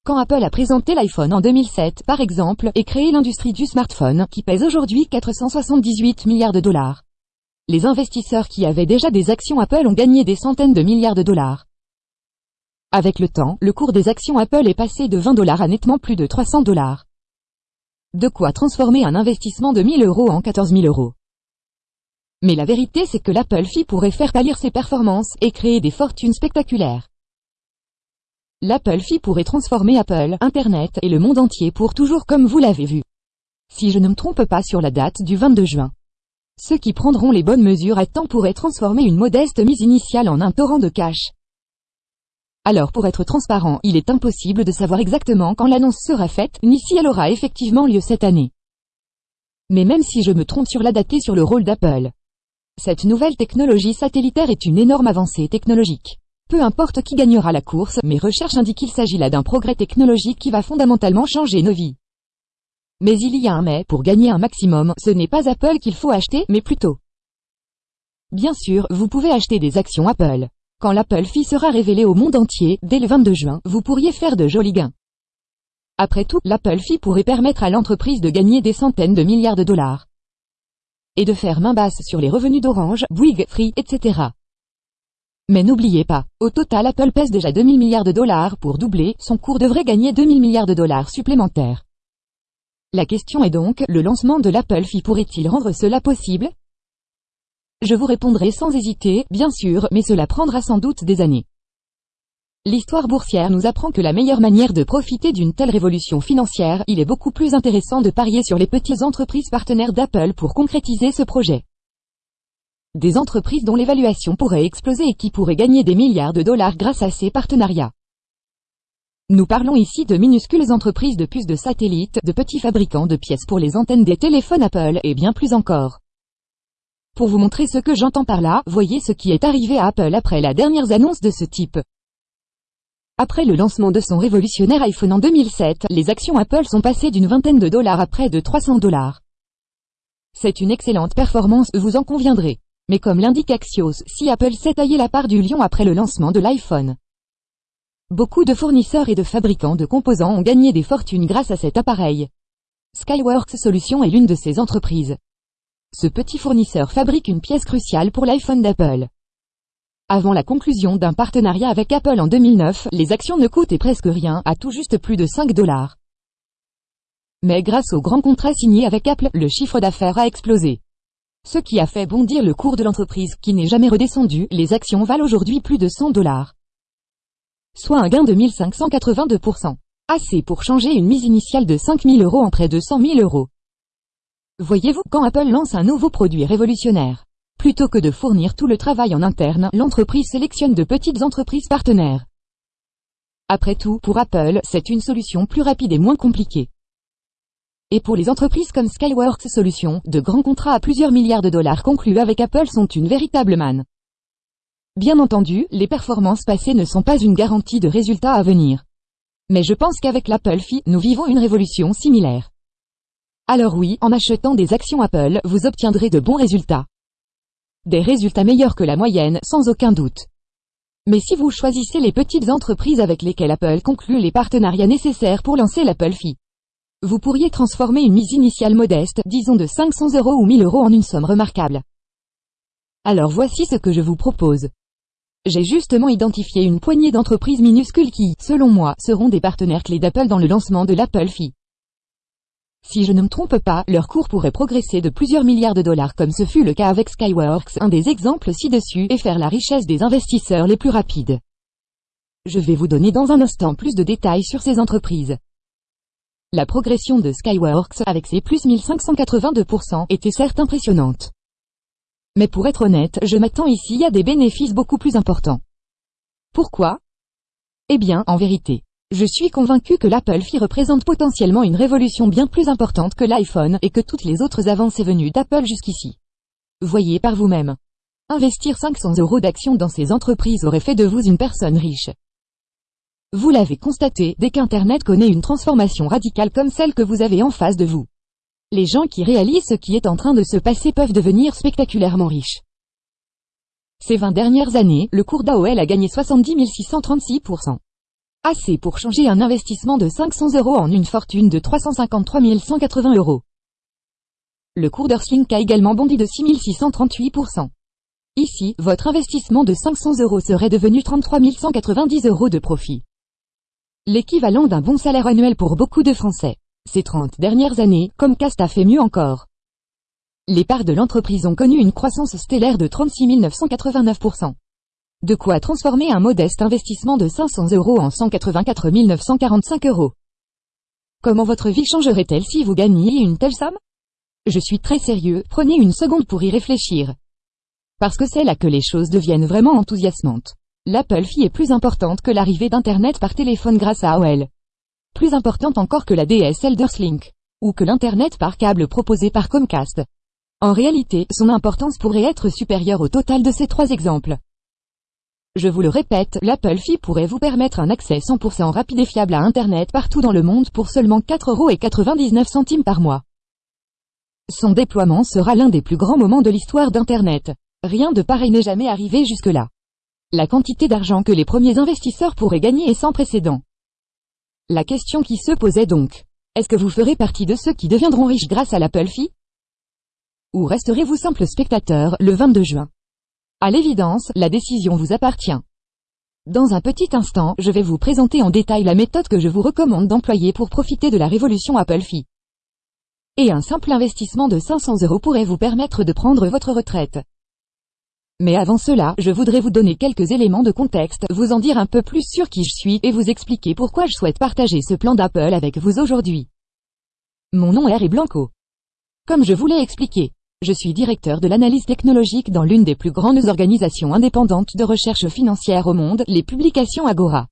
Quand Apple a présenté l'iPhone en 2007, par exemple, et créé l'industrie du smartphone, qui pèse aujourd'hui 478 milliards de dollars, les investisseurs qui avaient déjà des actions Apple ont gagné des centaines de milliards de dollars. Avec le temps, le cours des actions Apple est passé de 20 dollars à nettement plus de 300 dollars. De quoi transformer un investissement de 1000 euros en 14 000 euros. Mais la vérité c'est que l'Apple Fee pourrait faire pâlir ses performances et créer des fortunes spectaculaires. L'Apple Fee pourrait transformer Apple, Internet et le monde entier pour toujours comme vous l'avez vu. Si je ne me trompe pas sur la date du 22 juin. Ceux qui prendront les bonnes mesures à temps pourraient transformer une modeste mise initiale en un torrent de cash. Alors pour être transparent, il est impossible de savoir exactement quand l'annonce sera faite, ni si elle aura effectivement lieu cette année. Mais même si je me trompe sur la date et sur le rôle d'Apple, cette nouvelle technologie satellitaire est une énorme avancée technologique. Peu importe qui gagnera la course, mes recherches indiquent qu'il s'agit là d'un progrès technologique qui va fondamentalement changer nos vies. Mais il y a un mais, pour gagner un maximum, ce n'est pas Apple qu'il faut acheter, mais plutôt. Bien sûr, vous pouvez acheter des actions Apple. Quand l'Apple Fee sera révélé au monde entier, dès le 22 juin, vous pourriez faire de jolis gains. Après tout, l'Apple Fee pourrait permettre à l'entreprise de gagner des centaines de milliards de dollars. Et de faire main basse sur les revenus d'Orange, Bouygues, Free, etc. Mais n'oubliez pas, au total Apple pèse déjà 2000 milliards de dollars, pour doubler, son cours devrait gagner 2000 milliards de dollars supplémentaires. La question est donc, le lancement de l'Apple Fee pourrait-il rendre cela possible? Je vous répondrai sans hésiter, bien sûr, mais cela prendra sans doute des années. L'histoire boursière nous apprend que la meilleure manière de profiter d'une telle révolution financière, il est beaucoup plus intéressant de parier sur les petites entreprises partenaires d'Apple pour concrétiser ce projet. Des entreprises dont l'évaluation pourrait exploser et qui pourraient gagner des milliards de dollars grâce à ces partenariats. Nous parlons ici de minuscules entreprises de puces de satellites, de petits fabricants de pièces pour les antennes des téléphones Apple, et bien plus encore. Pour vous montrer ce que j'entends par là, voyez ce qui est arrivé à Apple après la dernière annonce de ce type. Après le lancement de son révolutionnaire iPhone en 2007, les actions Apple sont passées d'une vingtaine de dollars à près de 300 dollars. C'est une excellente performance, vous en conviendrez. Mais comme l'indique Axios, si Apple s'est taillé la part du lion après le lancement de l'iPhone, Beaucoup de fournisseurs et de fabricants de composants ont gagné des fortunes grâce à cet appareil. Skyworks Solutions est l'une de ces entreprises. Ce petit fournisseur fabrique une pièce cruciale pour l'iPhone d'Apple. Avant la conclusion d'un partenariat avec Apple en 2009, les actions ne coûtaient presque rien, à tout juste plus de 5 dollars. Mais grâce au grand contrat signé avec Apple, le chiffre d'affaires a explosé. Ce qui a fait bondir le cours de l'entreprise, qui n'est jamais redescendu, les actions valent aujourd'hui plus de 100 dollars soit un gain de 1582%. Assez pour changer une mise initiale de 5000 euros en près de 100 000 euros. Voyez-vous, quand Apple lance un nouveau produit révolutionnaire, plutôt que de fournir tout le travail en interne, l'entreprise sélectionne de petites entreprises partenaires. Après tout, pour Apple, c'est une solution plus rapide et moins compliquée. Et pour les entreprises comme Skyworks Solutions, de grands contrats à plusieurs milliards de dollars conclus avec Apple sont une véritable manne. Bien entendu, les performances passées ne sont pas une garantie de résultats à venir. Mais je pense qu'avec l'Apple Fee, nous vivons une révolution similaire. Alors oui, en achetant des actions Apple, vous obtiendrez de bons résultats. Des résultats meilleurs que la moyenne, sans aucun doute. Mais si vous choisissez les petites entreprises avec lesquelles Apple conclut les partenariats nécessaires pour lancer l'Apple Fee, vous pourriez transformer une mise initiale modeste, disons de 500 euros ou 1000 euros en une somme remarquable. Alors voici ce que je vous propose. J'ai justement identifié une poignée d'entreprises minuscules qui, selon moi, seront des partenaires clés d'Apple dans le lancement de l'Apple Fee. Si je ne me trompe pas, leur cours pourrait progresser de plusieurs milliards de dollars comme ce fut le cas avec Skyworks, un des exemples ci-dessus, et faire la richesse des investisseurs les plus rapides. Je vais vous donner dans un instant plus de détails sur ces entreprises. La progression de Skyworks, avec ses plus 1582%, était certes impressionnante. Mais pour être honnête, je m'attends ici à des bénéfices beaucoup plus importants. Pourquoi? Eh bien, en vérité, je suis convaincu que l'Apple Fee représente potentiellement une révolution bien plus importante que l'iPhone et que toutes les autres avancées venues d'Apple jusqu'ici. Voyez par vous-même. Investir 500 euros d'actions dans ces entreprises aurait fait de vous une personne riche. Vous l'avez constaté, dès qu'Internet connaît une transformation radicale comme celle que vous avez en face de vous. Les gens qui réalisent ce qui est en train de se passer peuvent devenir spectaculairement riches. Ces 20 dernières années, le cours d'AOL a gagné 70 636%. Assez pour changer un investissement de 500 euros en une fortune de 353 180 euros. Le cours d'Earthlink a également bondi de 6638%. Ici, votre investissement de 500 euros serait devenu 33 190 euros de profit. L'équivalent d'un bon salaire annuel pour beaucoup de Français. Ces 30 dernières années, Comcast a fait mieux encore. Les parts de l'entreprise ont connu une croissance stellaire de 36 989%. De quoi transformer un modeste investissement de 500 euros en 184 945 euros. Comment votre vie changerait-elle si vous gagniez une telle somme? Je suis très sérieux, prenez une seconde pour y réfléchir. Parce que c'est là que les choses deviennent vraiment enthousiasmantes. L'Apple Fee est plus importante que l'arrivée d'Internet par téléphone grâce à AOL. Plus importante encore que la DSL d'Earthlink. Ou que l'Internet par câble proposé par Comcast. En réalité, son importance pourrait être supérieure au total de ces trois exemples. Je vous le répète, l'Apple Fee pourrait vous permettre un accès 100% rapide et fiable à Internet partout dans le monde pour seulement 4,99€ par mois. Son déploiement sera l'un des plus grands moments de l'histoire d'Internet. Rien de pareil n'est jamais arrivé jusque-là. La quantité d'argent que les premiers investisseurs pourraient gagner est sans précédent. La question qui se posait donc, est-ce que vous ferez partie de ceux qui deviendront riches grâce à l'Apple Fee? Ou resterez-vous simple spectateur le 22 juin? À l'évidence, la décision vous appartient. Dans un petit instant, je vais vous présenter en détail la méthode que je vous recommande d'employer pour profiter de la révolution Apple Fee. Et un simple investissement de 500 euros pourrait vous permettre de prendre votre retraite. Mais avant cela, je voudrais vous donner quelques éléments de contexte, vous en dire un peu plus sur qui je suis, et vous expliquer pourquoi je souhaite partager ce plan d'Apple avec vous aujourd'hui. Mon nom est Harry Blanco. Comme je vous l'ai expliqué, je suis directeur de l'analyse technologique dans l'une des plus grandes organisations indépendantes de recherche financière au monde, les publications Agora.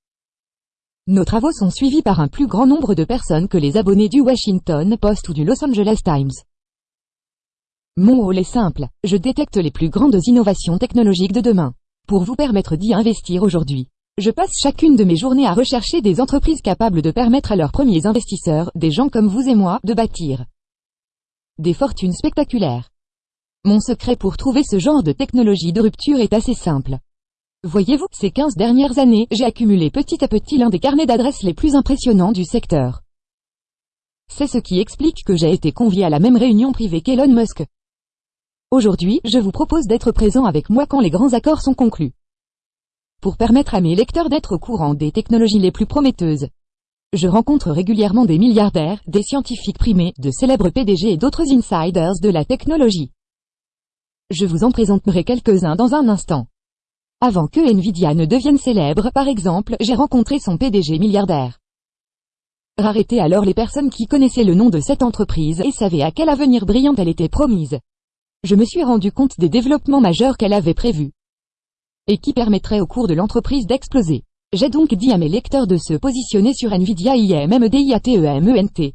Nos travaux sont suivis par un plus grand nombre de personnes que les abonnés du Washington Post ou du Los Angeles Times. Mon rôle est simple, je détecte les plus grandes innovations technologiques de demain. Pour vous permettre d'y investir aujourd'hui. Je passe chacune de mes journées à rechercher des entreprises capables de permettre à leurs premiers investisseurs, des gens comme vous et moi, de bâtir des fortunes spectaculaires. Mon secret pour trouver ce genre de technologie de rupture est assez simple. Voyez-vous, ces 15 dernières années, j'ai accumulé petit à petit l'un des carnets d'adresses les plus impressionnants du secteur. C'est ce qui explique que j'ai été convié à la même réunion privée qu'Elon Musk. Aujourd'hui, je vous propose d'être présent avec moi quand les grands accords sont conclus. Pour permettre à mes lecteurs d'être au courant des technologies les plus prometteuses. Je rencontre régulièrement des milliardaires, des scientifiques primés, de célèbres PDG et d'autres insiders de la technologie. Je vous en présenterai quelques-uns dans un instant. Avant que Nvidia ne devienne célèbre, par exemple, j'ai rencontré son PDG milliardaire. Rareté alors les personnes qui connaissaient le nom de cette entreprise et savaient à quel avenir brillant elle était promise. Je me suis rendu compte des développements majeurs qu'elle avait prévus. Et qui permettraient au cours de l'entreprise d'exploser. J'ai donc dit à mes lecteurs de se positionner sur Nvidia IMMDIATEMENT.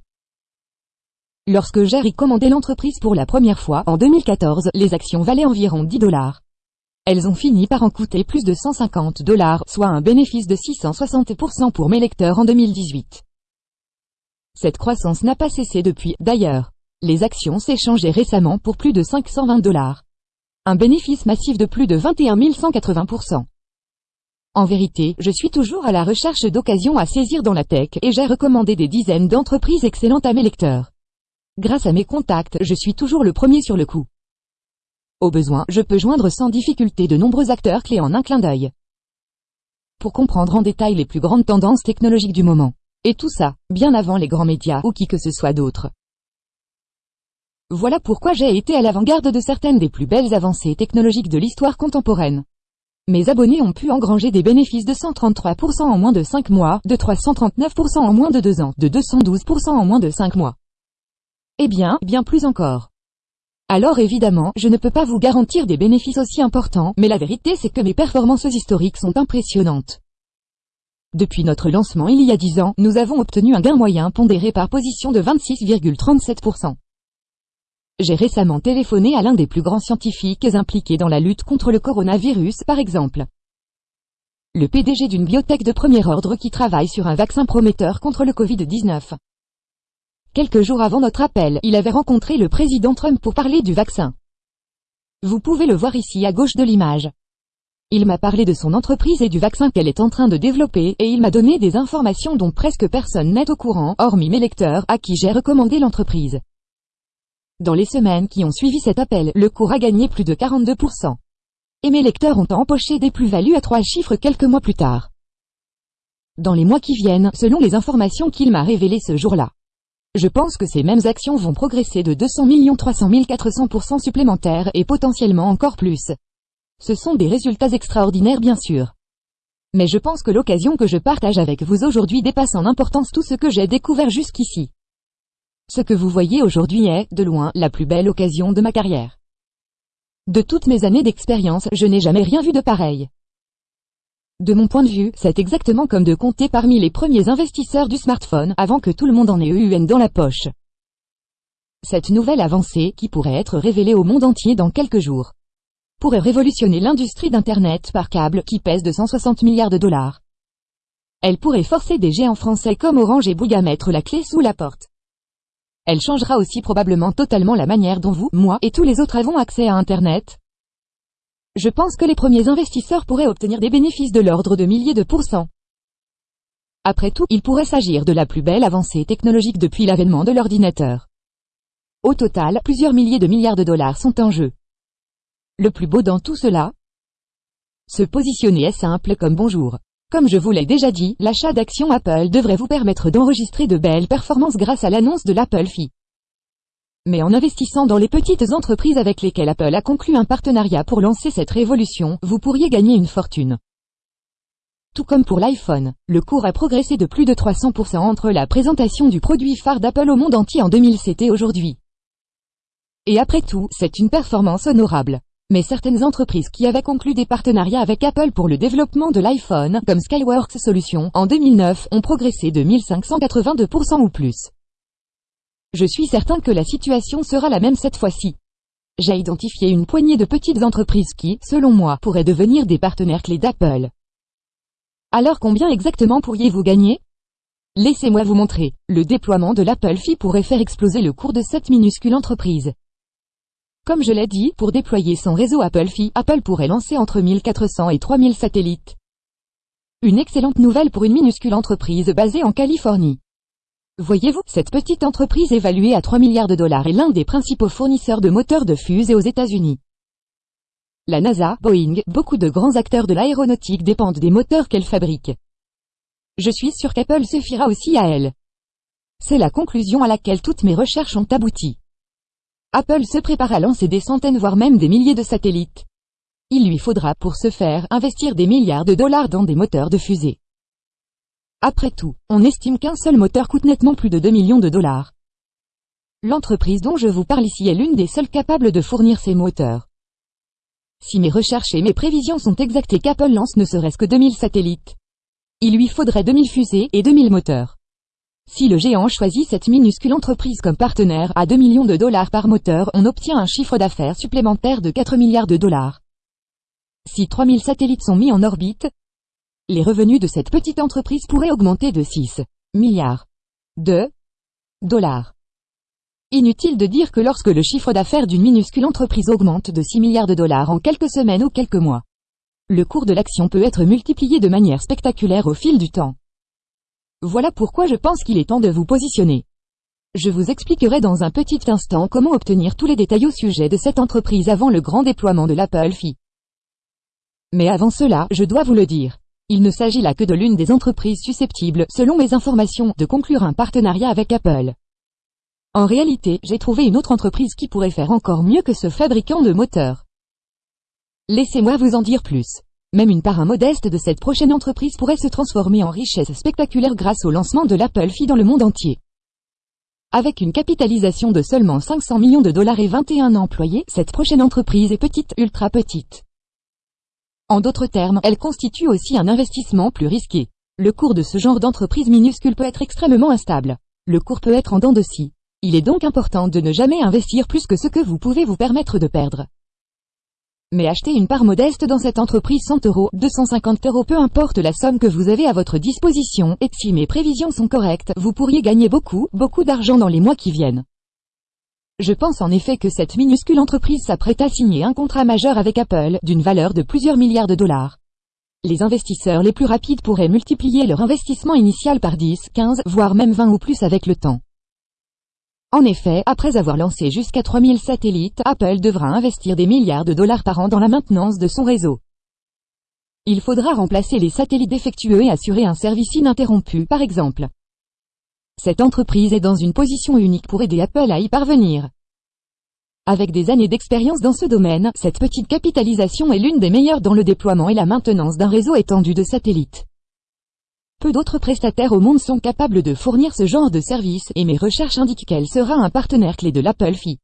Lorsque j'ai recommandé l'entreprise pour la première fois, en 2014, les actions valaient environ 10 dollars. Elles ont fini par en coûter plus de 150 dollars, soit un bénéfice de 660% pour mes lecteurs en 2018. Cette croissance n'a pas cessé depuis, d'ailleurs. Les actions s'échangeaient récemment pour plus de 520 dollars. Un bénéfice massif de plus de 21 180%. En vérité, je suis toujours à la recherche d'occasions à saisir dans la tech, et j'ai recommandé des dizaines d'entreprises excellentes à mes lecteurs. Grâce à mes contacts, je suis toujours le premier sur le coup. Au besoin, je peux joindre sans difficulté de nombreux acteurs clés en un clin d'œil. Pour comprendre en détail les plus grandes tendances technologiques du moment. Et tout ça, bien avant les grands médias ou qui que ce soit d'autre. Voilà pourquoi j'ai été à l'avant-garde de certaines des plus belles avancées technologiques de l'histoire contemporaine. Mes abonnés ont pu engranger des bénéfices de 133% en moins de 5 mois, de 339% en moins de 2 ans, de 212% en moins de 5 mois. Eh bien, bien plus encore. Alors évidemment, je ne peux pas vous garantir des bénéfices aussi importants, mais la vérité c'est que mes performances historiques sont impressionnantes. Depuis notre lancement il y a 10 ans, nous avons obtenu un gain moyen pondéré par position de 26,37%. J'ai récemment téléphoné à l'un des plus grands scientifiques impliqués dans la lutte contre le coronavirus par exemple. Le PDG d'une biotech de premier ordre qui travaille sur un vaccin prometteur contre le Covid-19. Quelques jours avant notre appel, il avait rencontré le président Trump pour parler du vaccin. Vous pouvez le voir ici à gauche de l'image. Il m'a parlé de son entreprise et du vaccin qu'elle est en train de développer, et il m'a donné des informations dont presque personne n'est au courant, hormis mes lecteurs, à qui j'ai recommandé l'entreprise. Dans les semaines qui ont suivi cet appel, le cours a gagné plus de 42%. Et mes lecteurs ont empoché des plus-values à trois chiffres quelques mois plus tard. Dans les mois qui viennent, selon les informations qu'il m'a révélées ce jour-là. Je pense que ces mêmes actions vont progresser de 200 300 400% supplémentaires et potentiellement encore plus. Ce sont des résultats extraordinaires bien sûr. Mais je pense que l'occasion que je partage avec vous aujourd'hui dépasse en importance tout ce que j'ai découvert jusqu'ici. Ce que vous voyez aujourd'hui est, de loin, la plus belle occasion de ma carrière. De toutes mes années d'expérience, je n'ai jamais rien vu de pareil. De mon point de vue, c'est exactement comme de compter parmi les premiers investisseurs du smartphone avant que tout le monde en ait eu une dans la poche. Cette nouvelle avancée, qui pourrait être révélée au monde entier dans quelques jours, pourrait révolutionner l'industrie d'Internet par câble qui pèse 260 milliards de dollars. Elle pourrait forcer des géants français comme Orange et Bouygues à mettre la clé sous la porte. Elle changera aussi probablement totalement la manière dont vous, moi et tous les autres avons accès à Internet. Je pense que les premiers investisseurs pourraient obtenir des bénéfices de l'ordre de milliers de pourcents. Après tout, il pourrait s'agir de la plus belle avancée technologique depuis l'avènement de l'ordinateur. Au total, plusieurs milliers de milliards de dollars sont en jeu. Le plus beau dans tout cela? Se positionner est simple comme bonjour. Comme je vous l'ai déjà dit, l'achat d'actions Apple devrait vous permettre d'enregistrer de belles performances grâce à l'annonce de l'Apple Fee. Mais en investissant dans les petites entreprises avec lesquelles Apple a conclu un partenariat pour lancer cette révolution, vous pourriez gagner une fortune. Tout comme pour l'iPhone, le cours a progressé de plus de 300% entre la présentation du produit phare d'Apple au monde entier en 2007 et aujourd'hui. Et après tout, c'est une performance honorable. Mais certaines entreprises qui avaient conclu des partenariats avec Apple pour le développement de l'iPhone, comme Skyworks Solutions, en 2009, ont progressé de 1582% ou plus. Je suis certain que la situation sera la même cette fois-ci. J'ai identifié une poignée de petites entreprises qui, selon moi, pourraient devenir des partenaires clés d'Apple. Alors combien exactement pourriez-vous gagner? Laissez-moi vous montrer. Le déploiement de l'Apple Fee pourrait faire exploser le cours de cette minuscule entreprise. Comme je l'ai dit, pour déployer son réseau Apple Fi, Apple pourrait lancer entre 1400 et 3000 satellites. Une excellente nouvelle pour une minuscule entreprise basée en Californie. Voyez-vous, cette petite entreprise évaluée à 3 milliards de dollars est l'un des principaux fournisseurs de moteurs de fusée aux États-Unis. La NASA, Boeing, beaucoup de grands acteurs de l'aéronautique dépendent des moteurs qu'elle fabrique. Je suis sûr qu'Apple suffira aussi à elle. C'est la conclusion à laquelle toutes mes recherches ont abouti. Apple se prépare à lancer des centaines voire même des milliers de satellites. Il lui faudra pour ce faire investir des milliards de dollars dans des moteurs de fusée. Après tout, on estime qu'un seul moteur coûte nettement plus de 2 millions de dollars. L'entreprise dont je vous parle ici est l'une des seules capables de fournir ces moteurs. Si mes recherches et mes prévisions sont exactes et qu'Apple lance ne serait-ce que 2000 satellites, il lui faudrait 2000 fusées et 2000 moteurs. Si le géant choisit cette minuscule entreprise comme partenaire à 2 millions de dollars par moteur, on obtient un chiffre d'affaires supplémentaire de 4 milliards de dollars. Si 3000 satellites sont mis en orbite, les revenus de cette petite entreprise pourraient augmenter de 6 milliards de dollars. Inutile de dire que lorsque le chiffre d'affaires d'une minuscule entreprise augmente de 6 milliards de dollars en quelques semaines ou quelques mois, le cours de l'action peut être multiplié de manière spectaculaire au fil du temps. Voilà pourquoi je pense qu'il est temps de vous positionner. Je vous expliquerai dans un petit instant comment obtenir tous les détails au sujet de cette entreprise avant le grand déploiement de l'Apple Fi. Mais avant cela, je dois vous le dire. Il ne s'agit là que de l'une des entreprises susceptibles, selon mes informations, de conclure un partenariat avec Apple. En réalité, j'ai trouvé une autre entreprise qui pourrait faire encore mieux que ce fabricant de moteurs. Laissez-moi vous en dire plus. Même une part modeste de cette prochaine entreprise pourrait se transformer en richesse spectaculaire grâce au lancement de l'Apple Fi dans le monde entier. Avec une capitalisation de seulement 500 millions de dollars et 21 employés, cette prochaine entreprise est petite, ultra petite. En d'autres termes, elle constitue aussi un investissement plus risqué. Le cours de ce genre d'entreprise minuscule peut être extrêmement instable. Le cours peut être en dents de scie. Il est donc important de ne jamais investir plus que ce que vous pouvez vous permettre de perdre. Mais acheter une part modeste dans cette entreprise 100 euros, 250 euros peu importe la somme que vous avez à votre disposition, et si mes prévisions sont correctes, vous pourriez gagner beaucoup, beaucoup d'argent dans les mois qui viennent. Je pense en effet que cette minuscule entreprise s'apprête à signer un contrat majeur avec Apple, d'une valeur de plusieurs milliards de dollars. Les investisseurs les plus rapides pourraient multiplier leur investissement initial par 10, 15, voire même 20 ou plus avec le temps. En effet, après avoir lancé jusqu'à 3000 satellites, Apple devra investir des milliards de dollars par an dans la maintenance de son réseau. Il faudra remplacer les satellites défectueux et assurer un service ininterrompu, par exemple. Cette entreprise est dans une position unique pour aider Apple à y parvenir. Avec des années d'expérience dans ce domaine, cette petite capitalisation est l'une des meilleures dans le déploiement et la maintenance d'un réseau étendu de satellites. Peu d'autres prestataires au monde sont capables de fournir ce genre de service, et mes recherches indiquent qu'elle sera un partenaire clé de l'Apple Fi.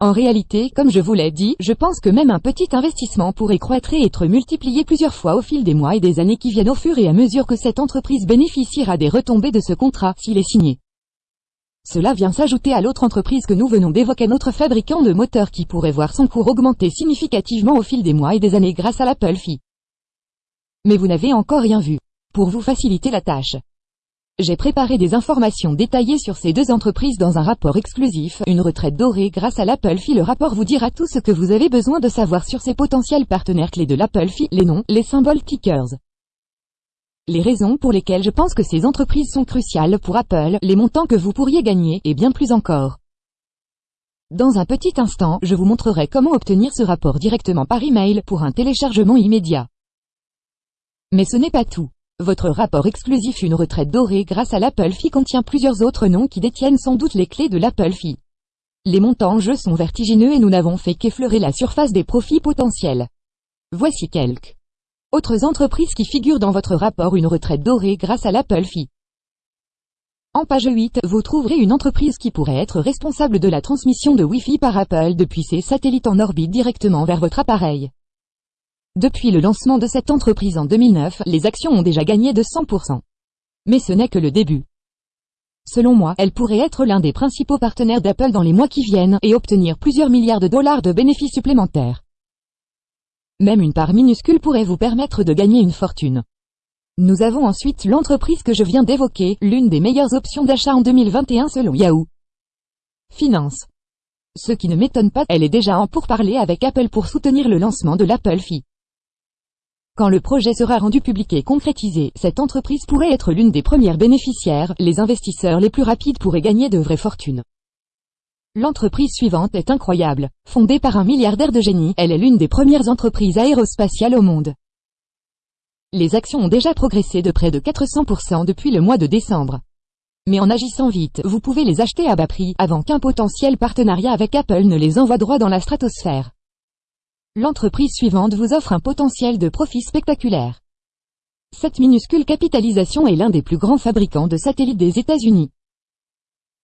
En réalité, comme je vous l'ai dit, je pense que même un petit investissement pourrait croître et être multiplié plusieurs fois au fil des mois et des années qui viennent au fur et à mesure que cette entreprise bénéficiera des retombées de ce contrat, s'il est signé. Cela vient s'ajouter à l'autre entreprise que nous venons d'évoquer, notre fabricant de moteurs qui pourrait voir son cours augmenter significativement au fil des mois et des années grâce à l'Apple Fi. Mais vous n'avez encore rien vu. Pour vous faciliter la tâche, j'ai préparé des informations détaillées sur ces deux entreprises dans un rapport exclusif, une retraite dorée grâce à l'Apple Fi. Le rapport vous dira tout ce que vous avez besoin de savoir sur ces potentiels partenaires clés de l'Apple Fi, les noms, les symboles tickers. Les raisons pour lesquelles je pense que ces entreprises sont cruciales pour Apple, les montants que vous pourriez gagner, et bien plus encore. Dans un petit instant, je vous montrerai comment obtenir ce rapport directement par email pour un téléchargement immédiat. Mais ce n'est pas tout. Votre rapport exclusif Une retraite dorée grâce à l'Apple Fi contient plusieurs autres noms qui détiennent sans doute les clés de l'Apple Fi. Les montants en jeu sont vertigineux et nous n'avons fait qu'effleurer la surface des profits potentiels. Voici quelques autres entreprises qui figurent dans votre rapport Une retraite dorée grâce à l'Apple Fi. En page 8, vous trouverez une entreprise qui pourrait être responsable de la transmission de Wi-Fi par Apple depuis ses satellites en orbite directement vers votre appareil. Depuis le lancement de cette entreprise en 2009, les actions ont déjà gagné de 100%. Mais ce n'est que le début. Selon moi, elle pourrait être l'un des principaux partenaires d'Apple dans les mois qui viennent et obtenir plusieurs milliards de dollars de bénéfices supplémentaires. Même une part minuscule pourrait vous permettre de gagner une fortune. Nous avons ensuite l'entreprise que je viens d'évoquer, l'une des meilleures options d'achat en 2021 selon Yahoo. Finance. Ce qui ne m'étonne pas, elle est déjà en pourparlers avec Apple pour soutenir le lancement de l'Apple Fi. Quand le projet sera rendu public et concrétisé, cette entreprise pourrait être l'une des premières bénéficiaires, les investisseurs les plus rapides pourraient gagner de vraies fortunes. L'entreprise suivante est incroyable. Fondée par un milliardaire de génie, elle est l'une des premières entreprises aérospatiales au monde. Les actions ont déjà progressé de près de 400% depuis le mois de décembre. Mais en agissant vite, vous pouvez les acheter à bas prix, avant qu'un potentiel partenariat avec Apple ne les envoie droit dans la stratosphère. L'entreprise suivante vous offre un potentiel de profit spectaculaire. Cette minuscule capitalisation est l'un des plus grands fabricants de satellites des États-Unis.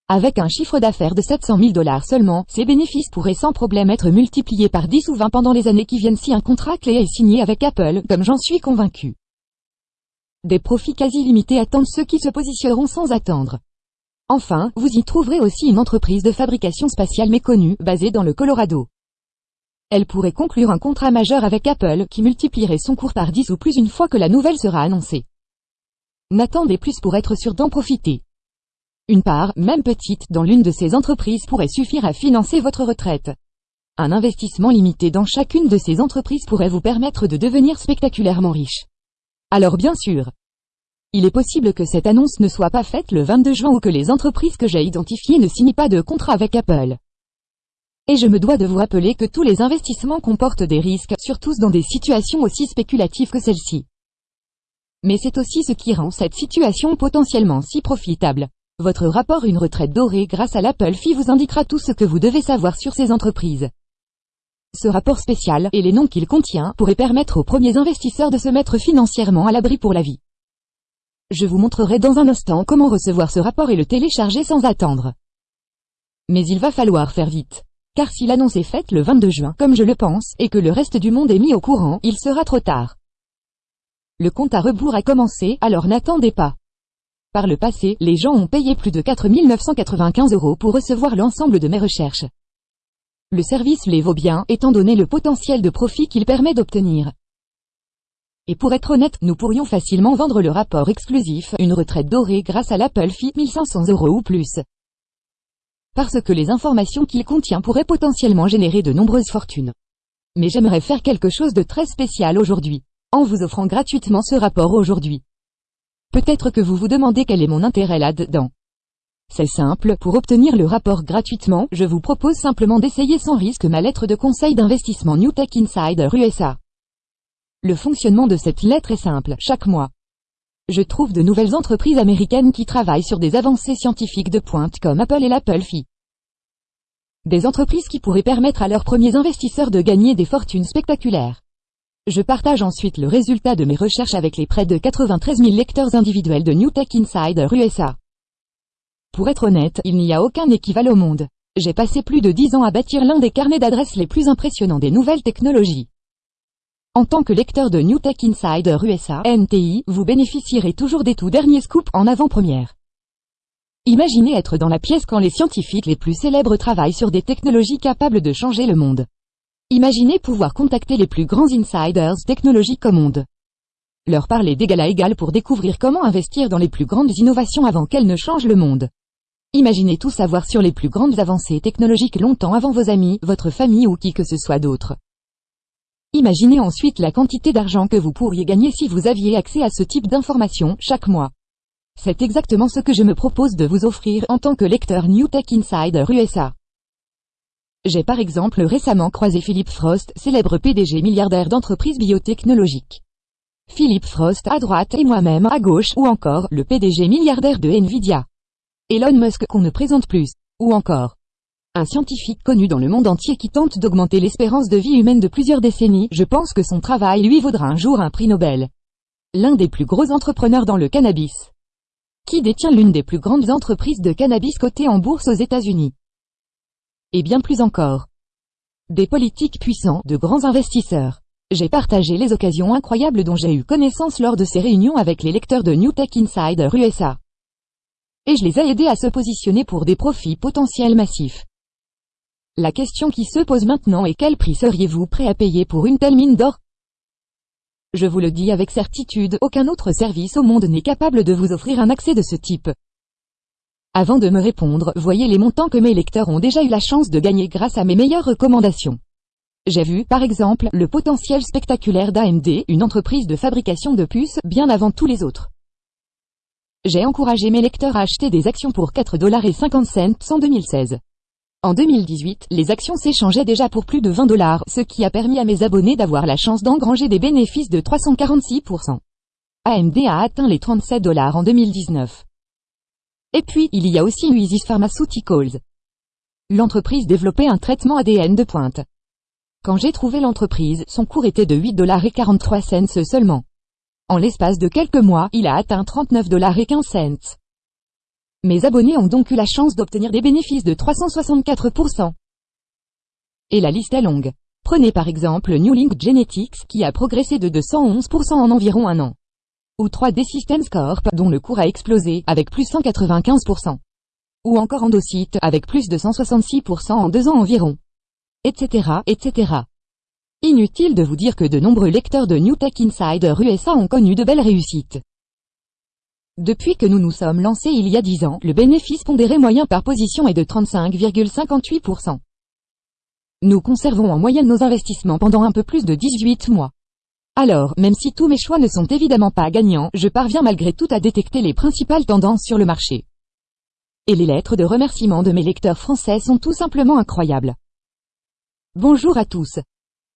Avec un chiffre d'affaires de 700 000 dollars seulement, ses bénéfices pourraient sans problème être multipliés par 10 ou 20 pendant les années qui viennent si un contrat clé est signé avec Apple, comme j'en suis convaincu. Des profits quasi limités attendent ceux qui se positionneront sans attendre. Enfin, vous y trouverez aussi une entreprise de fabrication spatiale méconnue, basée dans le Colorado. Elle pourrait conclure un contrat majeur avec Apple qui multiplierait son cours par 10 ou plus une fois que la nouvelle sera annoncée. N'attendez plus pour être sûr d'en profiter. Une part, même petite, dans l'une de ces entreprises pourrait suffire à financer votre retraite. Un investissement limité dans chacune de ces entreprises pourrait vous permettre de devenir spectaculairement riche. Alors bien sûr, il est possible que cette annonce ne soit pas faite le 22 juin ou que les entreprises que j'ai identifiées ne signent pas de contrat avec Apple. Et je me dois de vous rappeler que tous les investissements comportent des risques, surtout dans des situations aussi spéculatives que celle-ci. Mais c'est aussi ce qui rend cette situation potentiellement si profitable. Votre rapport Une retraite dorée grâce à l'Apple Fi vous indiquera tout ce que vous devez savoir sur ces entreprises. Ce rapport spécial, et les noms qu'il contient, pourrait permettre aux premiers investisseurs de se mettre financièrement à l'abri pour la vie. Je vous montrerai dans un instant comment recevoir ce rapport et le télécharger sans attendre. Mais il va falloir faire vite. Car si l'annonce est faite le 22 juin, comme je le pense, et que le reste du monde est mis au courant, il sera trop tard. Le compte à rebours a commencé, alors n'attendez pas. Par le passé, les gens ont payé plus de 4 995 euros pour recevoir l'ensemble de mes recherches. Le service les vaut bien, étant donné le potentiel de profit qu'il permet d'obtenir. Et pour être honnête, nous pourrions facilement vendre le rapport exclusif, une retraite dorée grâce à l'Apple Fee 1500 euros ou plus. Parce que les informations qu'il contient pourraient potentiellement générer de nombreuses fortunes. Mais j'aimerais faire quelque chose de très spécial aujourd'hui, en vous offrant gratuitement ce rapport aujourd'hui. Peut-être que vous vous demandez quel est mon intérêt là-dedans. C'est simple, pour obtenir le rapport gratuitement, je vous propose simplement d'essayer sans risque ma lettre de conseil d'investissement New Tech Insider USA. Le fonctionnement de cette lettre est simple, chaque mois. Je trouve de nouvelles entreprises américaines qui travaillent sur des avancées scientifiques de pointe comme Apple et l'Apple Phi. Des entreprises qui pourraient permettre à leurs premiers investisseurs de gagner des fortunes spectaculaires. Je partage ensuite le résultat de mes recherches avec les près de 93 000 lecteurs individuels de New Tech Insider USA. Pour être honnête, il n'y a aucun équivalent au monde. J'ai passé plus de 10 ans à bâtir l'un des carnets d'adresses les plus impressionnants des nouvelles technologies. En tant que lecteur de New Tech Insider USA, NTI, vous bénéficierez toujours des tout derniers scoops en avant-première. Imaginez être dans la pièce quand les scientifiques les plus célèbres travaillent sur des technologies capables de changer le monde. Imaginez pouvoir contacter les plus grands insiders technologiques au monde. Leur parler d'égal à égal pour découvrir comment investir dans les plus grandes innovations avant qu'elles ne changent le monde. Imaginez tout savoir sur les plus grandes avancées technologiques longtemps avant vos amis, votre famille ou qui que ce soit d'autre. Imaginez ensuite la quantité d'argent que vous pourriez gagner si vous aviez accès à ce type d'informations chaque mois. C'est exactement ce que je me propose de vous offrir en tant que lecteur New Tech Insider USA. J'ai par exemple récemment croisé Philippe Frost, célèbre PDG milliardaire d'entreprises biotechnologiques. Philippe Frost à droite et moi-même à gauche, ou encore le PDG milliardaire de Nvidia. Elon Musk qu'on ne présente plus, ou encore un scientifique connu dans le monde entier qui tente d'augmenter l'espérance de vie humaine de plusieurs décennies, je pense que son travail lui vaudra un jour un prix Nobel. L'un des plus gros entrepreneurs dans le cannabis. Qui détient l'une des plus grandes entreprises de cannabis cotées en bourse aux États-Unis. Et bien plus encore. Des politiques puissants, de grands investisseurs. J'ai partagé les occasions incroyables dont j'ai eu connaissance lors de ces réunions avec les lecteurs de New Tech Insider USA et je les ai aidés à se positionner pour des profits potentiels massifs. La question qui se pose maintenant est quel prix seriez-vous prêt à payer pour une telle mine d'or? Je vous le dis avec certitude, aucun autre service au monde n'est capable de vous offrir un accès de ce type. Avant de me répondre, voyez les montants que mes lecteurs ont déjà eu la chance de gagner grâce à mes meilleures recommandations. J'ai vu, par exemple, le potentiel spectaculaire d'AMD, une entreprise de fabrication de puces, bien avant tous les autres. J'ai encouragé mes lecteurs à acheter des actions pour 4,50$ en 2016. En 2018, les actions s'échangeaient déjà pour plus de 20 dollars, ce qui a permis à mes abonnés d'avoir la chance d'engranger des bénéfices de 346%. AMD a atteint les 37 dollars en 2019. Et puis, il y a aussi Uisis Pharmaceuticals. L'entreprise développait un traitement ADN de pointe. Quand j'ai trouvé l'entreprise, son cours était de 8 dollars et 43 cents seulement. En l'espace de quelques mois, il a atteint 39 dollars et 15 cents. Mes abonnés ont donc eu la chance d'obtenir des bénéfices de 364%. Et la liste est longue. Prenez par exemple New Link Genetics, qui a progressé de 211% en environ un an. Ou 3D Systems Corp, dont le cours a explosé, avec plus 195%. Ou encore Endocyte, avec plus de 166% en deux ans environ. Etc., etc. Inutile de vous dire que de nombreux lecteurs de New Tech Insider USA ont connu de belles réussites. Depuis que nous nous sommes lancés il y a 10 ans, le bénéfice pondéré moyen par position est de 35,58%. Nous conservons en moyenne nos investissements pendant un peu plus de 18 mois. Alors, même si tous mes choix ne sont évidemment pas gagnants, je parviens malgré tout à détecter les principales tendances sur le marché. Et les lettres de remerciement de mes lecteurs français sont tout simplement incroyables. Bonjour à tous.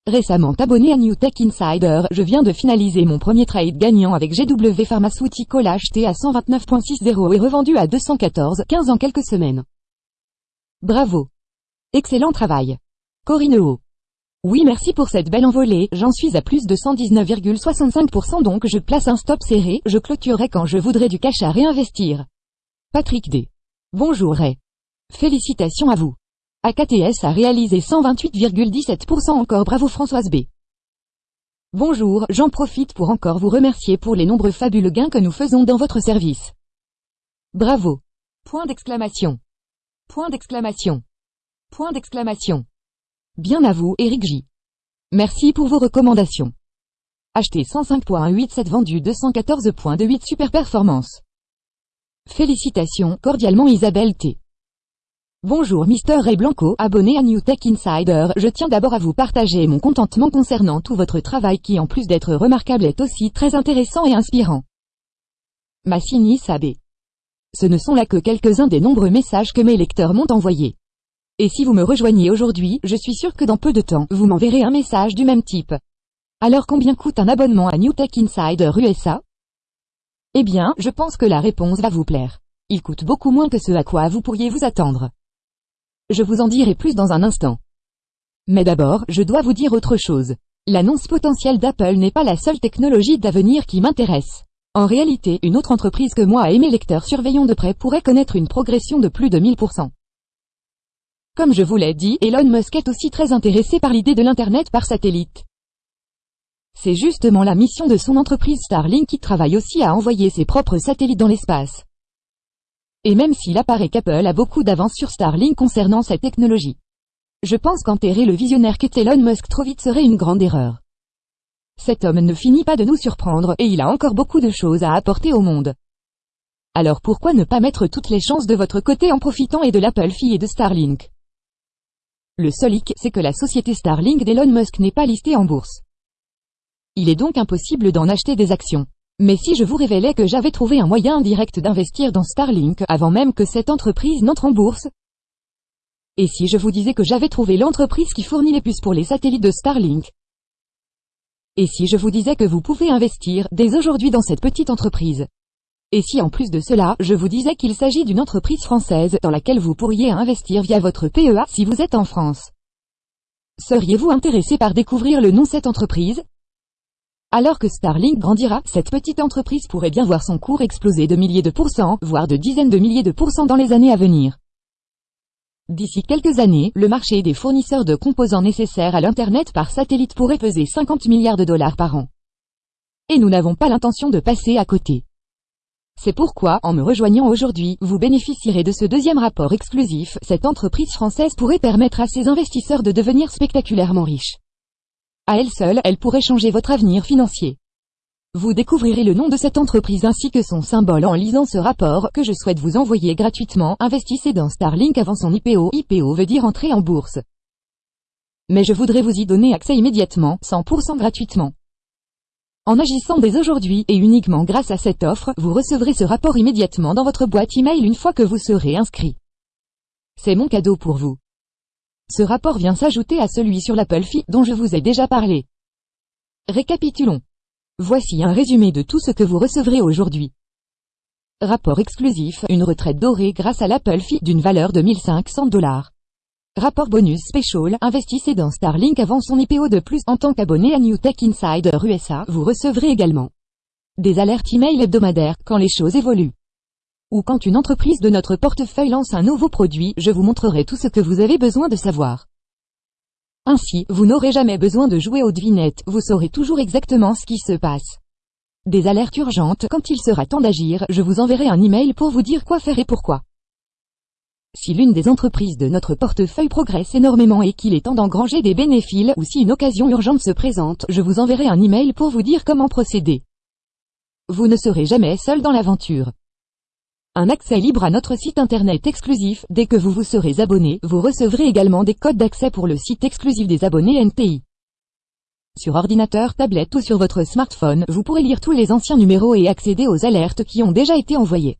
Récemment abonné à New Tech Insider, je viens de finaliser mon premier trade gagnant avec GW Pharmaceutical acheté à 129.60 et revendu à 214,15 en quelques semaines. Bravo. Excellent travail. Corinne O. Oui merci pour cette belle envolée, j'en suis à plus de 119,65% donc je place un stop serré, je clôturerai quand je voudrais du cash à réinvestir. Patrick D. Bonjour Ray. Félicitations à vous. AKTS a réalisé 128,17% encore bravo Françoise B. Bonjour, j'en profite pour encore vous remercier pour les nombreux fabuleux gains que nous faisons dans votre service. Bravo. Point d'exclamation. Point d'exclamation. Point d'exclamation. Bien à vous, Eric J. Merci pour vos recommandations. Acheté 105.87 vendu 214.28 super performance. Félicitations, cordialement Isabelle T. Bonjour Mr. Ray Blanco, abonné à New Tech Insider, je tiens d'abord à vous partager mon contentement concernant tout votre travail qui en plus d'être remarquable est aussi très intéressant et inspirant. Massini Sabé. Ce ne sont là que quelques-uns des nombreux messages que mes lecteurs m'ont envoyés. Et si vous me rejoignez aujourd'hui, je suis sûr que dans peu de temps, vous m'enverrez un message du même type. Alors combien coûte un abonnement à New Tech Insider USA Eh bien, je pense que la réponse va vous plaire. Il coûte beaucoup moins que ce à quoi vous pourriez vous attendre. Je vous en dirai plus dans un instant. Mais d'abord, je dois vous dire autre chose. L'annonce potentielle d'Apple n'est pas la seule technologie d'avenir qui m'intéresse. En réalité, une autre entreprise que moi et mes lecteurs surveillons de près pourrait connaître une progression de plus de 1000%. Comme je vous l'ai dit, Elon Musk est aussi très intéressé par l'idée de l'Internet par satellite. C'est justement la mission de son entreprise Starlink qui travaille aussi à envoyer ses propres satellites dans l'espace. Et même s'il apparaît qu'Apple a beaucoup d'avance sur Starlink concernant cette technologie. Je pense qu'enterrer le visionnaire qu'est Elon Musk trop vite serait une grande erreur. Cet homme ne finit pas de nous surprendre et il a encore beaucoup de choses à apporter au monde. Alors pourquoi ne pas mettre toutes les chances de votre côté en profitant et de l'Apple fille et de Starlink? Le seul hic, c'est que la société Starlink d'Elon Musk n'est pas listée en bourse. Il est donc impossible d'en acheter des actions. Mais si je vous révélais que j'avais trouvé un moyen direct d'investir dans Starlink avant même que cette entreprise n'entre en bourse. Et si je vous disais que j'avais trouvé l'entreprise qui fournit les puces pour les satellites de Starlink. Et si je vous disais que vous pouvez investir dès aujourd'hui dans cette petite entreprise. Et si en plus de cela, je vous disais qu'il s'agit d'une entreprise française dans laquelle vous pourriez investir via votre PEA si vous êtes en France. Seriez-vous intéressé par découvrir le nom de cette entreprise? Alors que Starlink grandira, cette petite entreprise pourrait bien voir son cours exploser de milliers de pourcents, voire de dizaines de milliers de pourcents dans les années à venir. D'ici quelques années, le marché des fournisseurs de composants nécessaires à l'Internet par satellite pourrait peser 50 milliards de dollars par an. Et nous n'avons pas l'intention de passer à côté. C'est pourquoi, en me rejoignant aujourd'hui, vous bénéficierez de ce deuxième rapport exclusif, cette entreprise française pourrait permettre à ses investisseurs de devenir spectaculairement riches. À elle seule, elle pourrait changer votre avenir financier. Vous découvrirez le nom de cette entreprise ainsi que son symbole en lisant ce rapport que je souhaite vous envoyer gratuitement. Investissez dans Starlink avant son IPO. IPO veut dire entrer en bourse. Mais je voudrais vous y donner accès immédiatement, 100% gratuitement. En agissant dès aujourd'hui et uniquement grâce à cette offre, vous recevrez ce rapport immédiatement dans votre boîte email une fois que vous serez inscrit. C'est mon cadeau pour vous. Ce rapport vient s'ajouter à celui sur l'Apple Fee dont je vous ai déjà parlé. Récapitulons. Voici un résumé de tout ce que vous recevrez aujourd'hui. Rapport exclusif, une retraite dorée grâce à l'Apple Fee d'une valeur de 1500 dollars. Rapport bonus special, investissez dans Starlink avant son IPO de plus en tant qu'abonné à New Tech Insider USA, vous recevrez également des alertes email hebdomadaires quand les choses évoluent ou quand une entreprise de notre portefeuille lance un nouveau produit, je vous montrerai tout ce que vous avez besoin de savoir. Ainsi, vous n'aurez jamais besoin de jouer aux devinettes, vous saurez toujours exactement ce qui se passe. Des alertes urgentes, quand il sera temps d'agir, je vous enverrai un email pour vous dire quoi faire et pourquoi. Si l'une des entreprises de notre portefeuille progresse énormément et qu'il est temps d'engranger des bénéfices, ou si une occasion urgente se présente, je vous enverrai un email pour vous dire comment procéder. Vous ne serez jamais seul dans l'aventure. Un accès libre à notre site internet exclusif, dès que vous vous serez abonné, vous recevrez également des codes d'accès pour le site exclusif des abonnés NTI. Sur ordinateur, tablette ou sur votre smartphone, vous pourrez lire tous les anciens numéros et accéder aux alertes qui ont déjà été envoyées.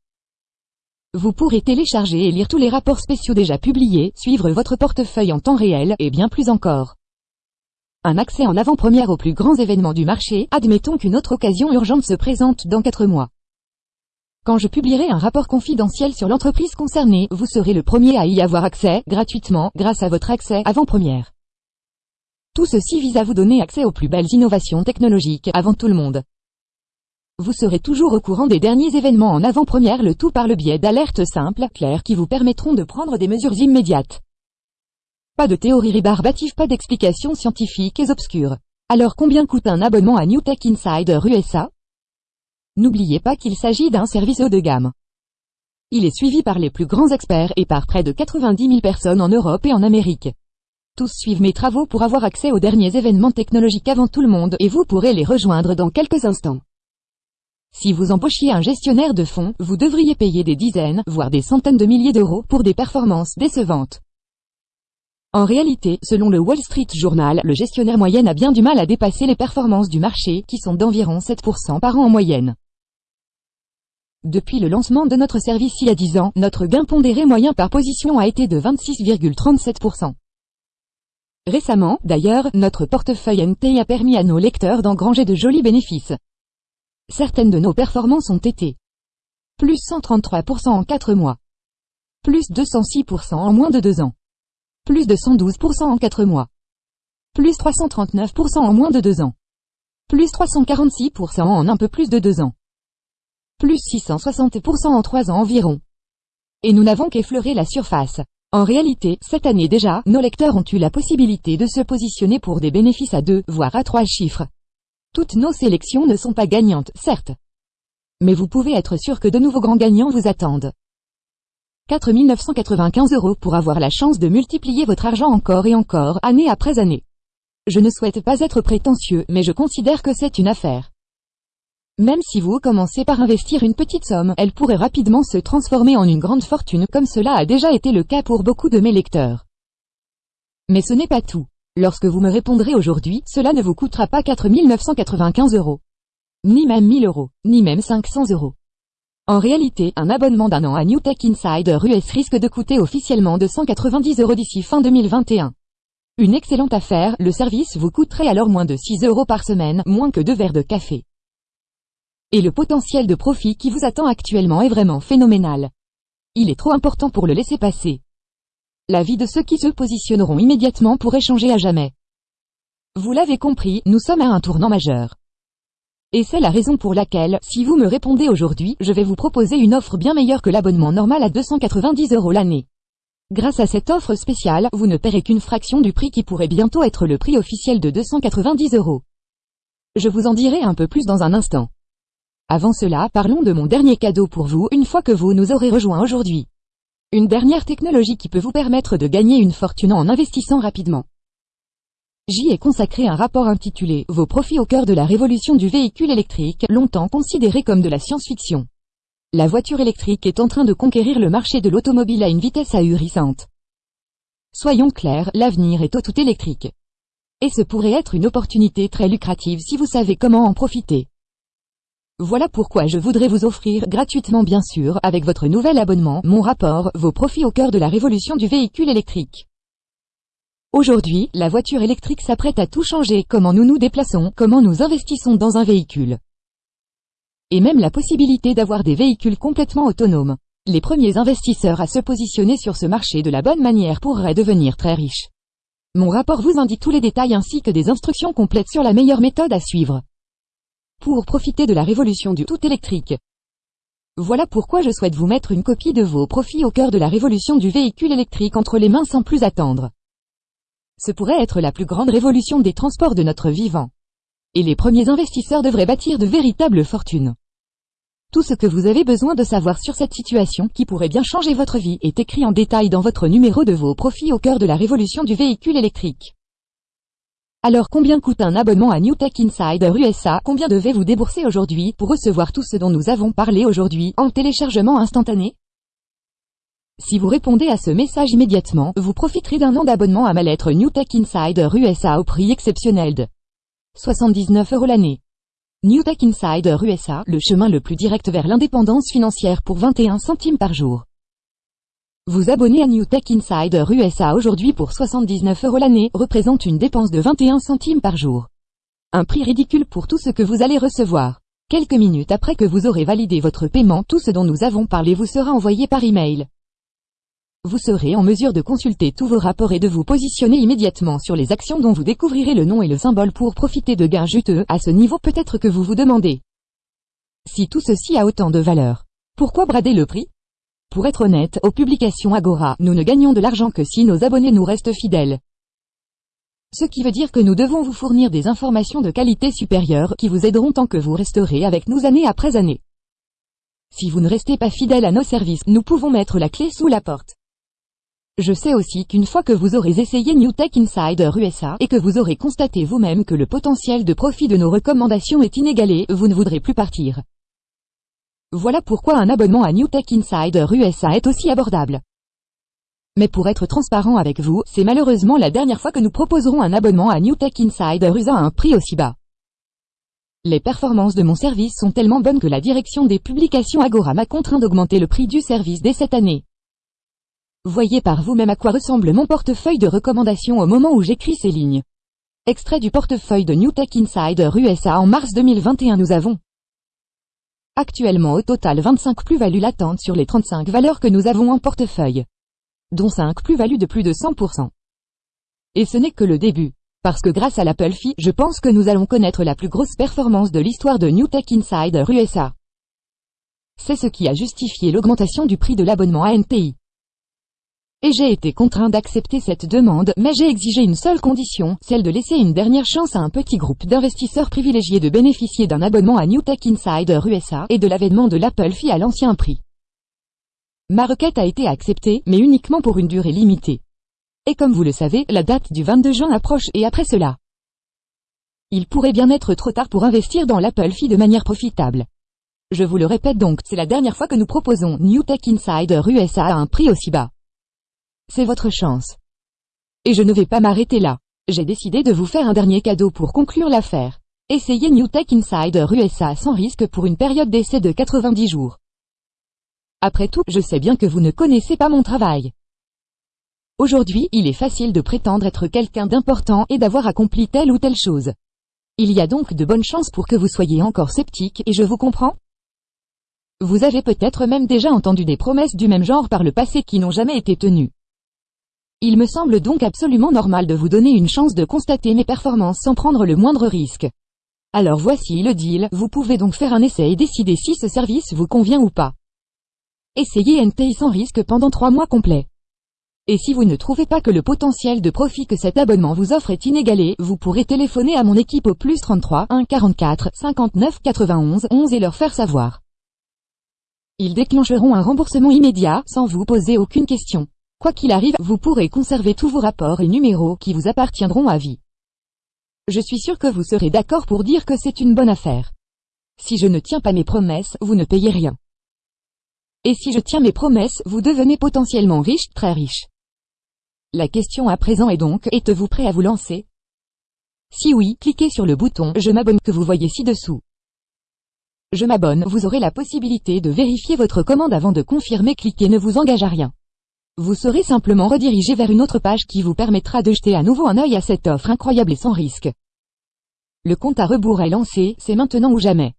Vous pourrez télécharger et lire tous les rapports spéciaux déjà publiés, suivre votre portefeuille en temps réel, et bien plus encore. Un accès en avant-première aux plus grands événements du marché, admettons qu'une autre occasion urgente se présente dans 4 mois. Quand je publierai un rapport confidentiel sur l'entreprise concernée, vous serez le premier à y avoir accès, gratuitement, grâce à votre accès avant-première. Tout ceci vise à vous donner accès aux plus belles innovations technologiques, avant tout le monde. Vous serez toujours au courant des derniers événements en avant-première le tout par le biais d'alertes simples, claires qui vous permettront de prendre des mesures immédiates. Pas de théories rébarbatives, pas d'explications scientifiques et obscures. Alors combien coûte un abonnement à New Tech Insider USA N'oubliez pas qu'il s'agit d'un service haut de gamme. Il est suivi par les plus grands experts et par près de 90 000 personnes en Europe et en Amérique. Tous suivent mes travaux pour avoir accès aux derniers événements technologiques avant tout le monde et vous pourrez les rejoindre dans quelques instants. Si vous embauchiez un gestionnaire de fonds, vous devriez payer des dizaines, voire des centaines de milliers d'euros pour des performances décevantes. En réalité, selon le Wall Street Journal, le gestionnaire moyen a bien du mal à dépasser les performances du marché, qui sont d'environ 7% par an en moyenne. Depuis le lancement de notre service il y a 10 ans, notre gain pondéré moyen par position a été de 26,37%. Récemment, d'ailleurs, notre portefeuille NT a permis à nos lecteurs d'engranger de jolis bénéfices. Certaines de nos performances ont été plus 133% en 4 mois, plus 206% en moins de 2 ans, plus de 112% en 4 mois, plus 339% en moins de 2 ans, plus 346% en un peu plus de 2 ans, plus 660% en 3 ans environ. Et nous n'avons qu'effleuré la surface. En réalité, cette année déjà, nos lecteurs ont eu la possibilité de se positionner pour des bénéfices à 2, voire à 3 chiffres. Toutes nos sélections ne sont pas gagnantes, certes. Mais vous pouvez être sûr que de nouveaux grands gagnants vous attendent. 4 995 euros pour avoir la chance de multiplier votre argent encore et encore, année après année. Je ne souhaite pas être prétentieux, mais je considère que c'est une affaire. Même si vous commencez par investir une petite somme, elle pourrait rapidement se transformer en une grande fortune comme cela a déjà été le cas pour beaucoup de mes lecteurs. Mais ce n'est pas tout. Lorsque vous me répondrez aujourd'hui, cela ne vous coûtera pas 4 995 euros. Ni même 1000 euros, ni même 500 euros. En réalité, un abonnement d'un an à New Tech Insider US risque de coûter officiellement 290 euros d'ici fin 2021. Une excellente affaire, le service vous coûterait alors moins de 6 euros par semaine, moins que deux verres de café. Et le potentiel de profit qui vous attend actuellement est vraiment phénoménal. Il est trop important pour le laisser passer. La vie de ceux qui se positionneront immédiatement pourrait changer à jamais. Vous l'avez compris, nous sommes à un tournant majeur. Et c'est la raison pour laquelle, si vous me répondez aujourd'hui, je vais vous proposer une offre bien meilleure que l'abonnement normal à 290 euros l'année. Grâce à cette offre spéciale, vous ne paierez qu'une fraction du prix qui pourrait bientôt être le prix officiel de 290 euros. Je vous en dirai un peu plus dans un instant. Avant cela, parlons de mon dernier cadeau pour vous une fois que vous nous aurez rejoint aujourd'hui. Une dernière technologie qui peut vous permettre de gagner une fortune en investissant rapidement. J'y ai consacré un rapport intitulé « Vos profits au cœur de la révolution du véhicule électrique », longtemps considéré comme de la science-fiction. La voiture électrique est en train de conquérir le marché de l'automobile à une vitesse ahurissante. Soyons clairs, l'avenir est au tout électrique. Et ce pourrait être une opportunité très lucrative si vous savez comment en profiter. Voilà pourquoi je voudrais vous offrir, gratuitement bien sûr, avec votre nouvel abonnement, mon rapport, vos profits au cœur de la révolution du véhicule électrique. Aujourd'hui, la voiture électrique s'apprête à tout changer, comment nous nous déplaçons, comment nous investissons dans un véhicule? Et même la possibilité d'avoir des véhicules complètement autonomes. Les premiers investisseurs à se positionner sur ce marché de la bonne manière pourraient devenir très riches. Mon rapport vous indique tous les détails ainsi que des instructions complètes sur la meilleure méthode à suivre pour profiter de la révolution du tout électrique. Voilà pourquoi je souhaite vous mettre une copie de vos profits au cœur de la révolution du véhicule électrique entre les mains sans plus attendre. Ce pourrait être la plus grande révolution des transports de notre vivant. Et les premiers investisseurs devraient bâtir de véritables fortunes. Tout ce que vous avez besoin de savoir sur cette situation qui pourrait bien changer votre vie est écrit en détail dans votre numéro de vos profits au cœur de la révolution du véhicule électrique. Alors combien coûte un abonnement à New Tech Insider USA Combien devez-vous débourser aujourd'hui pour recevoir tout ce dont nous avons parlé aujourd'hui en téléchargement instantané? Si vous répondez à ce message immédiatement, vous profiterez d'un an d'abonnement à ma lettre New Tech Insider USA au prix exceptionnel de 79 euros l'année. New Tech Insider USA, le chemin le plus direct vers l'indépendance financière pour 21 centimes par jour. Vous abonner à New Tech Insider USA aujourd'hui pour 79 euros l'année représente une dépense de 21 centimes par jour. Un prix ridicule pour tout ce que vous allez recevoir. Quelques minutes après que vous aurez validé votre paiement, tout ce dont nous avons parlé vous sera envoyé par email. Vous serez en mesure de consulter tous vos rapports et de vous positionner immédiatement sur les actions dont vous découvrirez le nom et le symbole pour profiter de gains juteux. À ce niveau peut-être que vous vous demandez. Si tout ceci a autant de valeur, pourquoi brader le prix? Pour être honnête, aux publications Agora, nous ne gagnons de l'argent que si nos abonnés nous restent fidèles. Ce qui veut dire que nous devons vous fournir des informations de qualité supérieure qui vous aideront tant que vous resterez avec nous année après année. Si vous ne restez pas fidèle à nos services, nous pouvons mettre la clé sous la porte. Je sais aussi qu'une fois que vous aurez essayé New Tech Insider USA et que vous aurez constaté vous-même que le potentiel de profit de nos recommandations est inégalé, vous ne voudrez plus partir. Voilà pourquoi un abonnement à New Tech Insider USA est aussi abordable. Mais pour être transparent avec vous, c'est malheureusement la dernière fois que nous proposerons un abonnement à New Tech Insider USA à un prix aussi bas. Les performances de mon service sont tellement bonnes que la direction des publications Agora m'a contraint d'augmenter le prix du service dès cette année. Voyez par vous-même à quoi ressemble mon portefeuille de recommandations au moment où j'écris ces lignes. Extrait du portefeuille de New Tech Insider USA en mars 2021 nous avons actuellement au total 25 plus-values latentes sur les 35 valeurs que nous avons en portefeuille, dont 5 plus-values de plus de 100%. Et ce n'est que le début, parce que grâce à l'Apple Fee, je pense que nous allons connaître la plus grosse performance de l'histoire de New Tech Insider USA. C'est ce qui a justifié l'augmentation du prix de l'abonnement à NTI et j'ai été contraint d'accepter cette demande, mais j'ai exigé une seule condition, celle de laisser une dernière chance à un petit groupe d'investisseurs privilégiés de bénéficier d'un abonnement à New Tech Insider USA et de l'avènement de l'Apple Fee à l'ancien prix. Ma requête a été acceptée, mais uniquement pour une durée limitée. Et comme vous le savez, la date du 22 juin approche et après cela. Il pourrait bien être trop tard pour investir dans l'Apple Fee de manière profitable. Je vous le répète donc, c'est la dernière fois que nous proposons New Tech Insider USA à un prix aussi bas. C'est votre chance. Et je ne vais pas m'arrêter là. J'ai décidé de vous faire un dernier cadeau pour conclure l'affaire. Essayez New Tech Insider USA sans risque pour une période d'essai de 90 jours. Après tout, je sais bien que vous ne connaissez pas mon travail. Aujourd'hui, il est facile de prétendre être quelqu'un d'important et d'avoir accompli telle ou telle chose. Il y a donc de bonnes chances pour que vous soyez encore sceptique, et je vous comprends Vous avez peut-être même déjà entendu des promesses du même genre par le passé qui n'ont jamais été tenues. Il me semble donc absolument normal de vous donner une chance de constater mes performances sans prendre le moindre risque. Alors voici le deal, vous pouvez donc faire un essai et décider si ce service vous convient ou pas. Essayez NTI sans risque pendant 3 mois complets. Et si vous ne trouvez pas que le potentiel de profit que cet abonnement vous offre est inégalé, vous pourrez téléphoner à mon équipe au plus 33 1 44 59 91 11 et leur faire savoir. Ils déclencheront un remboursement immédiat, sans vous poser aucune question. Quoi qu'il arrive, vous pourrez conserver tous vos rapports et numéros qui vous appartiendront à vie. Je suis sûr que vous serez d'accord pour dire que c'est une bonne affaire. Si je ne tiens pas mes promesses, vous ne payez rien. Et si je tiens mes promesses, vous devenez potentiellement riche, très riche. La question à présent est donc, êtes-vous prêt à vous lancer? Si oui, cliquez sur le bouton « Je m'abonne » que vous voyez ci-dessous. Je m'abonne, vous aurez la possibilité de vérifier votre commande avant de confirmer cliquer ne vous engage à rien. Vous serez simplement redirigé vers une autre page qui vous permettra de jeter à nouveau un œil à cette offre incroyable et sans risque. Le compte à rebours est lancé, c'est maintenant ou jamais.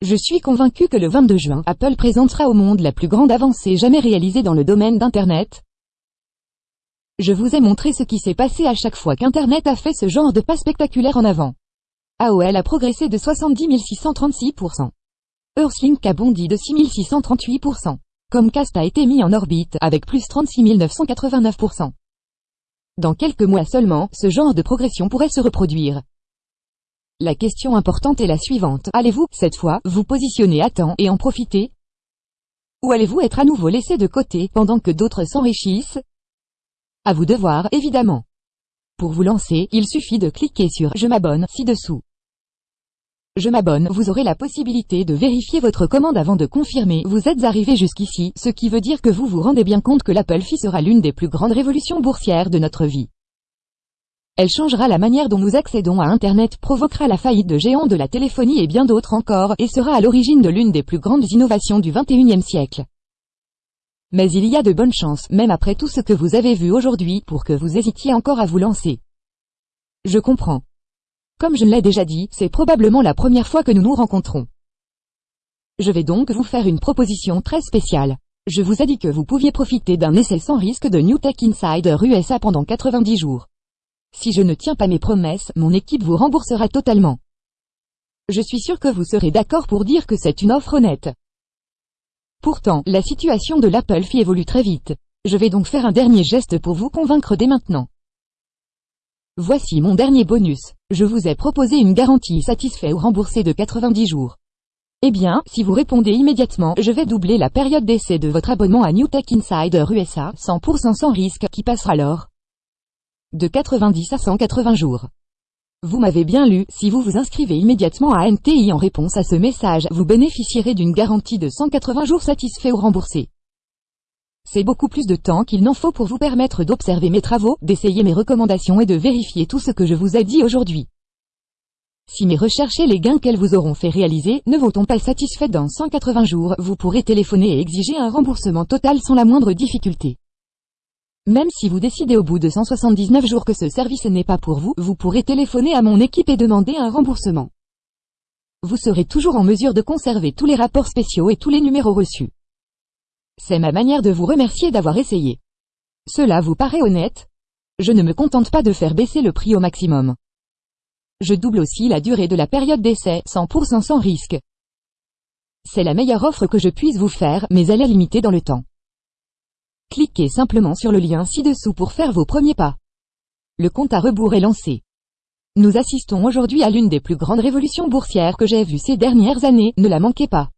Je suis convaincu que le 22 juin, Apple présentera au monde la plus grande avancée jamais réalisée dans le domaine d'Internet. Je vous ai montré ce qui s'est passé à chaque fois qu'Internet a fait ce genre de pas spectaculaire en avant. AOL a progressé de 70 636%. Earthlink a bondi de 6638%. Comcast a été mis en orbite, avec plus 36 989%. Dans quelques mois seulement, ce genre de progression pourrait se reproduire. La question importante est la suivante. Allez-vous, cette fois, vous positionner à temps et en profiter? Ou allez-vous être à nouveau laissé de côté, pendant que d'autres s'enrichissent? À vous de voir, évidemment. Pour vous lancer, il suffit de cliquer sur « Je m'abonne » ci-dessous. Je m'abonne, vous aurez la possibilité de vérifier votre commande avant de confirmer. Vous êtes arrivé jusqu'ici, ce qui veut dire que vous vous rendez bien compte que l'Apple Fee sera l'une des plus grandes révolutions boursières de notre vie. Elle changera la manière dont nous accédons à Internet, provoquera la faillite de géants de la téléphonie et bien d'autres encore, et sera à l'origine de l'une des plus grandes innovations du 21e siècle. Mais il y a de bonnes chances, même après tout ce que vous avez vu aujourd'hui, pour que vous hésitiez encore à vous lancer. Je comprends. Comme je l'ai déjà dit, c'est probablement la première fois que nous nous rencontrons. Je vais donc vous faire une proposition très spéciale. Je vous ai dit que vous pouviez profiter d'un essai sans risque de New Tech Insider USA pendant 90 jours. Si je ne tiens pas mes promesses, mon équipe vous remboursera totalement. Je suis sûr que vous serez d'accord pour dire que c'est une offre honnête. Pourtant, la situation de l'Apple Fee évolue très vite. Je vais donc faire un dernier geste pour vous convaincre dès maintenant. Voici mon dernier bonus. Je vous ai proposé une garantie satisfait ou remboursée de 90 jours. Eh bien, si vous répondez immédiatement, je vais doubler la période d'essai de votre abonnement à New Tech Insider USA, 100% sans risque, qui passera alors de 90 à 180 jours. Vous m'avez bien lu, si vous vous inscrivez immédiatement à NTI en réponse à ce message, vous bénéficierez d'une garantie de 180 jours satisfaits ou remboursés. C'est beaucoup plus de temps qu'il n'en faut pour vous permettre d'observer mes travaux, d'essayer mes recommandations et de vérifier tout ce que je vous ai dit aujourd'hui. Si mes recherches et les gains qu'elles vous auront fait réaliser ne vous ont pas satisfait dans 180 jours, vous pourrez téléphoner et exiger un remboursement total sans la moindre difficulté. Même si vous décidez au bout de 179 jours que ce service n'est pas pour vous, vous pourrez téléphoner à mon équipe et demander un remboursement. Vous serez toujours en mesure de conserver tous les rapports spéciaux et tous les numéros reçus. C'est ma manière de vous remercier d'avoir essayé. Cela vous paraît honnête? Je ne me contente pas de faire baisser le prix au maximum. Je double aussi la durée de la période d'essai, 100% sans risque. C'est la meilleure offre que je puisse vous faire, mais elle est limitée dans le temps. Cliquez simplement sur le lien ci-dessous pour faire vos premiers pas. Le compte à rebours est lancé. Nous assistons aujourd'hui à l'une des plus grandes révolutions boursières que j'ai vues ces dernières années, ne la manquez pas.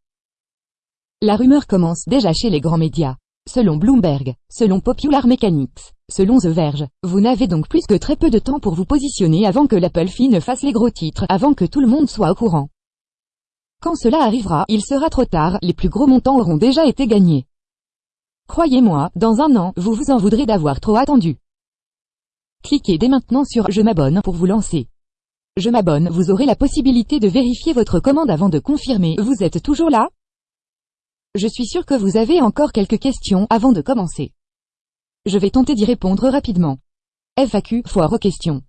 La rumeur commence déjà chez les grands médias. Selon Bloomberg, selon Popular Mechanics, selon The Verge, vous n'avez donc plus que très peu de temps pour vous positionner avant que l'Apple Fee ne fasse les gros titres, avant que tout le monde soit au courant. Quand cela arrivera, il sera trop tard, les plus gros montants auront déjà été gagnés. Croyez-moi, dans un an, vous vous en voudrez d'avoir trop attendu. Cliquez dès maintenant sur « Je m'abonne » pour vous lancer. Je m'abonne, vous aurez la possibilité de vérifier votre commande avant de confirmer. Vous êtes toujours là? Je suis sûr que vous avez encore quelques questions avant de commencer. Je vais tenter d'y répondre rapidement. FAQ, foire aux questions.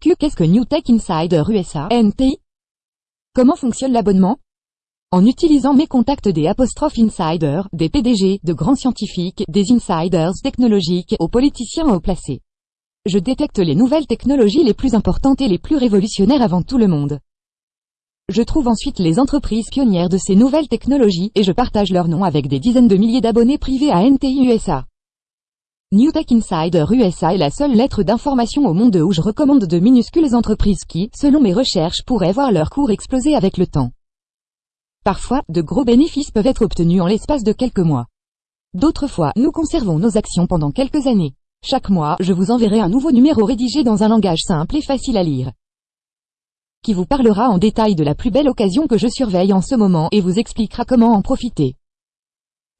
Q. Qu'est-ce que New Tech Insider USA, NTI Comment fonctionne l'abonnement? En utilisant mes contacts des apostrophes insiders, des PDG, de grands scientifiques, des insiders technologiques, aux politiciens haut placés. Je détecte les nouvelles technologies les plus importantes et les plus révolutionnaires avant tout le monde. Je trouve ensuite les entreprises pionnières de ces nouvelles technologies et je partage leur nom avec des dizaines de milliers d'abonnés privés à NTI USA. New Tech Insider USA est la seule lettre d'information au monde où je recommande de minuscules entreprises qui, selon mes recherches, pourraient voir leur cours exploser avec le temps. Parfois, de gros bénéfices peuvent être obtenus en l'espace de quelques mois. D'autres fois, nous conservons nos actions pendant quelques années. Chaque mois, je vous enverrai un nouveau numéro rédigé dans un langage simple et facile à lire qui vous parlera en détail de la plus belle occasion que je surveille en ce moment et vous expliquera comment en profiter.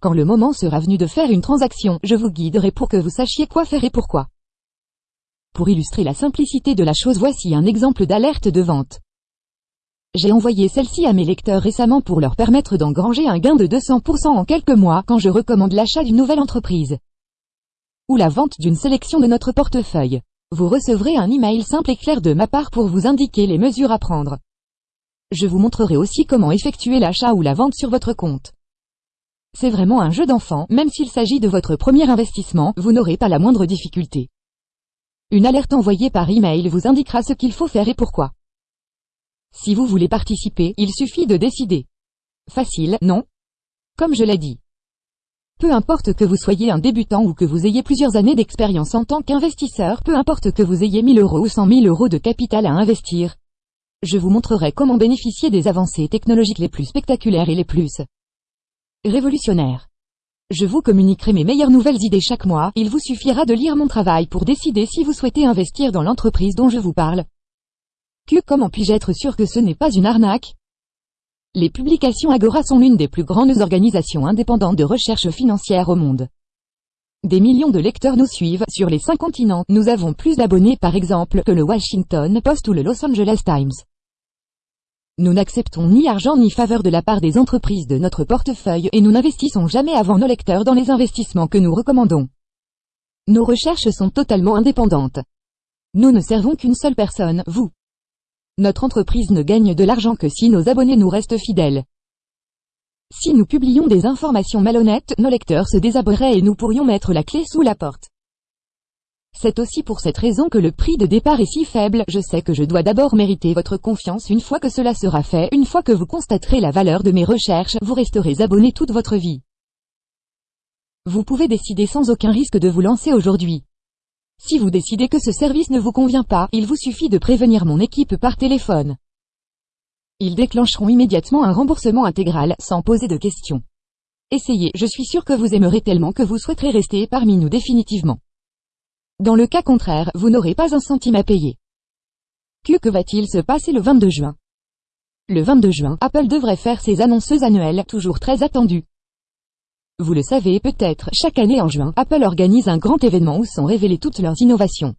Quand le moment sera venu de faire une transaction, je vous guiderai pour que vous sachiez quoi faire et pourquoi. Pour illustrer la simplicité de la chose voici un exemple d'alerte de vente. J'ai envoyé celle-ci à mes lecteurs récemment pour leur permettre d'engranger un gain de 200% en quelques mois quand je recommande l'achat d'une nouvelle entreprise. Ou la vente d'une sélection de notre portefeuille. Vous recevrez un email simple et clair de ma part pour vous indiquer les mesures à prendre. Je vous montrerai aussi comment effectuer l'achat ou la vente sur votre compte. C'est vraiment un jeu d'enfant, même s'il s'agit de votre premier investissement, vous n'aurez pas la moindre difficulté. Une alerte envoyée par email vous indiquera ce qu'il faut faire et pourquoi. Si vous voulez participer, il suffit de décider. Facile, non? Comme je l'ai dit. Peu importe que vous soyez un débutant ou que vous ayez plusieurs années d'expérience en tant qu'investisseur, peu importe que vous ayez 1000 euros ou 100 000 euros de capital à investir. Je vous montrerai comment bénéficier des avancées technologiques les plus spectaculaires et les plus révolutionnaires. Je vous communiquerai mes meilleures nouvelles idées chaque mois, il vous suffira de lire mon travail pour décider si vous souhaitez investir dans l'entreprise dont je vous parle. Que comment puis-je être sûr que ce n'est pas une arnaque? Les publications Agora sont l'une des plus grandes organisations indépendantes de recherche financière au monde. Des millions de lecteurs nous suivent, sur les cinq continents, nous avons plus d'abonnés par exemple que le Washington Post ou le Los Angeles Times. Nous n'acceptons ni argent ni faveur de la part des entreprises de notre portefeuille et nous n'investissons jamais avant nos lecteurs dans les investissements que nous recommandons. Nos recherches sont totalement indépendantes. Nous ne servons qu'une seule personne, vous. Notre entreprise ne gagne de l'argent que si nos abonnés nous restent fidèles. Si nous publions des informations malhonnêtes, nos lecteurs se désabonneraient et nous pourrions mettre la clé sous la porte. C'est aussi pour cette raison que le prix de départ est si faible, je sais que je dois d'abord mériter votre confiance une fois que cela sera fait, une fois que vous constaterez la valeur de mes recherches, vous resterez abonné toute votre vie. Vous pouvez décider sans aucun risque de vous lancer aujourd'hui. Si vous décidez que ce service ne vous convient pas, il vous suffit de prévenir mon équipe par téléphone. Ils déclencheront immédiatement un remboursement intégral, sans poser de questions. Essayez, je suis sûr que vous aimerez tellement que vous souhaiterez rester parmi nous définitivement. Dans le cas contraire, vous n'aurez pas un centime à payer. Que, que va-t-il se passer le 22 juin? Le 22 juin, Apple devrait faire ses annonces annuelles, toujours très attendues. Vous le savez peut-être, chaque année en juin, Apple organise un grand événement où sont révélées toutes leurs innovations.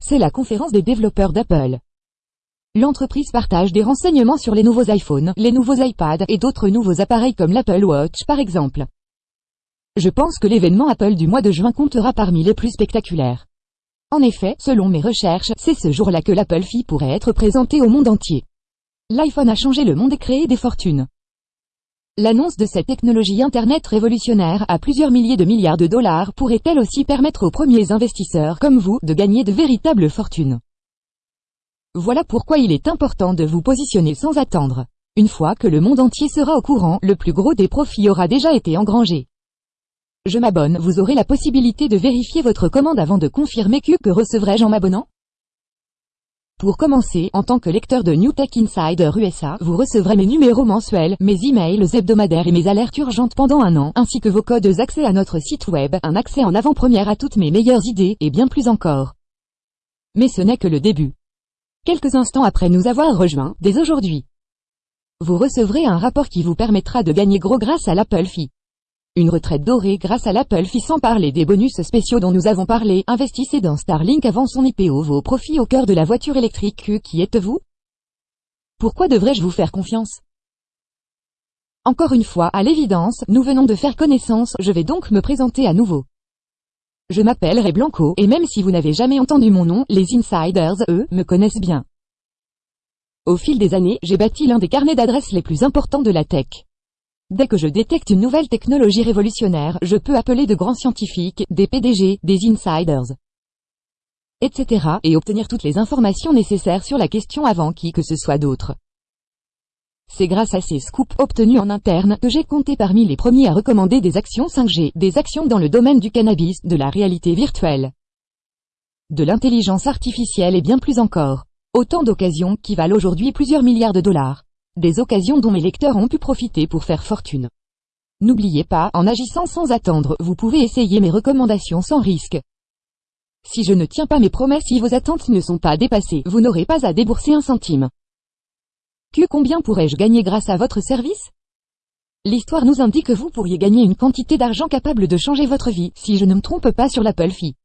C'est la conférence des développeurs d'Apple. L'entreprise partage des renseignements sur les nouveaux iPhones, les nouveaux iPads et d'autres nouveaux appareils comme l'Apple Watch par exemple. Je pense que l'événement Apple du mois de juin comptera parmi les plus spectaculaires. En effet, selon mes recherches, c'est ce jour-là que l'Apple Phi pourrait être présenté au monde entier. L'iPhone a changé le monde et créé des fortunes. L'annonce de cette technologie Internet révolutionnaire à plusieurs milliers de milliards de dollars pourrait-elle aussi permettre aux premiers investisseurs comme vous de gagner de véritables fortunes? Voilà pourquoi il est important de vous positionner sans attendre. Une fois que le monde entier sera au courant, le plus gros des profits aura déjà été engrangé. Je m'abonne, vous aurez la possibilité de vérifier votre commande avant de confirmer que, recevrai-je en m'abonnant? Pour commencer, en tant que lecteur de New Tech Insider USA, vous recevrez mes numéros mensuels, mes emails hebdomadaires et mes alertes urgentes pendant un an, ainsi que vos codes d'accès à notre site web, un accès en avant-première à toutes mes meilleures idées, et bien plus encore. Mais ce n'est que le début. Quelques instants après nous avoir rejoints, dès aujourd'hui, vous recevrez un rapport qui vous permettra de gagner gros grâce à l'Apple Fee. Une retraite dorée grâce à l'Apple Fee sans parler des bonus spéciaux dont nous avons parlé. Investissez dans Starlink avant son IPO. Vos profits au cœur de la voiture électrique. Qui êtes-vous Pourquoi devrais-je vous faire confiance? Encore une fois, à l'évidence, nous venons de faire connaissance, je vais donc me présenter à nouveau. Je m'appelle Ray Blanco, et même si vous n'avez jamais entendu mon nom, les insiders, eux, me connaissent bien. Au fil des années, j'ai bâti l'un des carnets d'adresses les plus importants de la tech. Dès que je détecte une nouvelle technologie révolutionnaire, je peux appeler de grands scientifiques, des PDG, des insiders, etc. et obtenir toutes les informations nécessaires sur la question avant qui que ce soit d'autre. C'est grâce à ces scoops obtenus en interne que j'ai compté parmi les premiers à recommander des actions 5G, des actions dans le domaine du cannabis, de la réalité virtuelle, de l'intelligence artificielle et bien plus encore. Autant d'occasions qui valent aujourd'hui plusieurs milliards de dollars. Des occasions dont mes lecteurs ont pu profiter pour faire fortune. N'oubliez pas, en agissant sans attendre, vous pouvez essayer mes recommandations sans risque. Si je ne tiens pas mes promesses si vos attentes ne sont pas dépassées, vous n'aurez pas à débourser un centime. Que combien pourrais-je gagner grâce à votre service? L'histoire nous indique que vous pourriez gagner une quantité d'argent capable de changer votre vie, si je ne me trompe pas sur l'Apple Fee.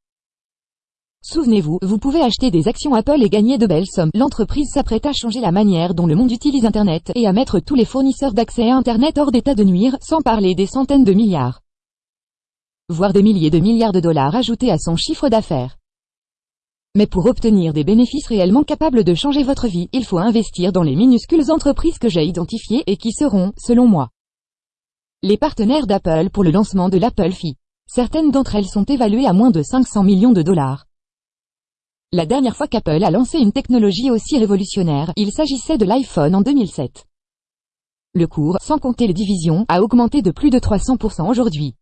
Souvenez-vous, vous pouvez acheter des actions Apple et gagner de belles sommes. L'entreprise s'apprête à changer la manière dont le monde utilise Internet et à mettre tous les fournisseurs d'accès à Internet hors d'état de nuire, sans parler des centaines de milliards, voire des milliers de milliards de dollars ajoutés à son chiffre d'affaires. Mais pour obtenir des bénéfices réellement capables de changer votre vie, il faut investir dans les minuscules entreprises que j'ai identifiées et qui seront, selon moi, les partenaires d'Apple pour le lancement de l'Apple Fee. Certaines d'entre elles sont évaluées à moins de 500 millions de dollars. La dernière fois qu'Apple a lancé une technologie aussi révolutionnaire, il s'agissait de l'iPhone en 2007. Le cours, sans compter les divisions, a augmenté de plus de 300% aujourd'hui.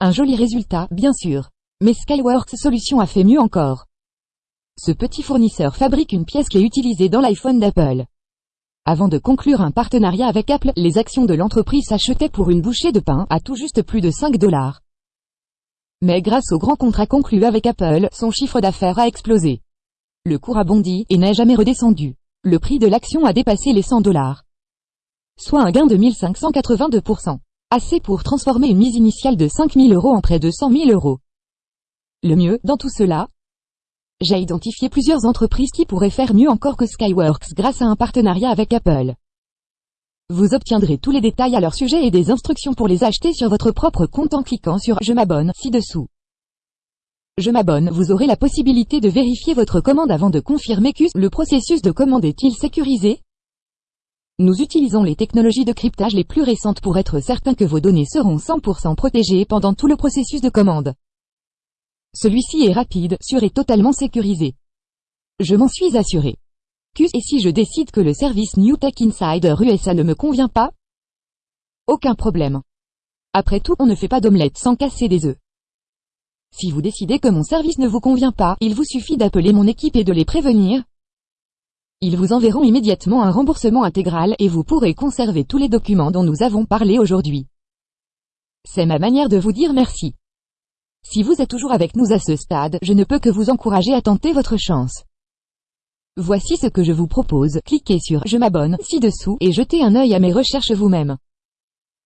Un joli résultat, bien sûr. Mais Skyworks Solutions a fait mieux encore. Ce petit fournisseur fabrique une pièce qui est utilisée dans l'iPhone d'Apple. Avant de conclure un partenariat avec Apple, les actions de l'entreprise s'achetaient pour une bouchée de pain à tout juste plus de 5 dollars. Mais grâce au grand contrat conclu avec Apple, son chiffre d'affaires a explosé. Le cours a bondi et n'est jamais redescendu. Le prix de l'action a dépassé les 100 dollars. Soit un gain de 1582%. Assez pour transformer une mise initiale de 5000 euros en près de 100 000 euros. Le mieux, dans tout cela, j'ai identifié plusieurs entreprises qui pourraient faire mieux encore que Skyworks grâce à un partenariat avec Apple. Vous obtiendrez tous les détails à leur sujet et des instructions pour les acheter sur votre propre compte en cliquant sur « Je m'abonne » ci-dessous. Je m'abonne, vous aurez la possibilité de vérifier votre commande avant de confirmer que le processus de commande est-il sécurisé Nous utilisons les technologies de cryptage les plus récentes pour être certain que vos données seront 100% protégées pendant tout le processus de commande. Celui-ci est rapide, sûr et totalement sécurisé. Je m'en suis assuré. Et si je décide que le service New Tech Insider USA ne me convient pas? Aucun problème. Après tout, on ne fait pas d'omelette sans casser des œufs. Si vous décidez que mon service ne vous convient pas, il vous suffit d'appeler mon équipe et de les prévenir. Ils vous enverront immédiatement un remboursement intégral et vous pourrez conserver tous les documents dont nous avons parlé aujourd'hui. C'est ma manière de vous dire merci. Si vous êtes toujours avec nous à ce stade, je ne peux que vous encourager à tenter votre chance. Voici ce que je vous propose, cliquez sur « Je m'abonne » ci-dessous et jetez un œil à mes recherches vous-même.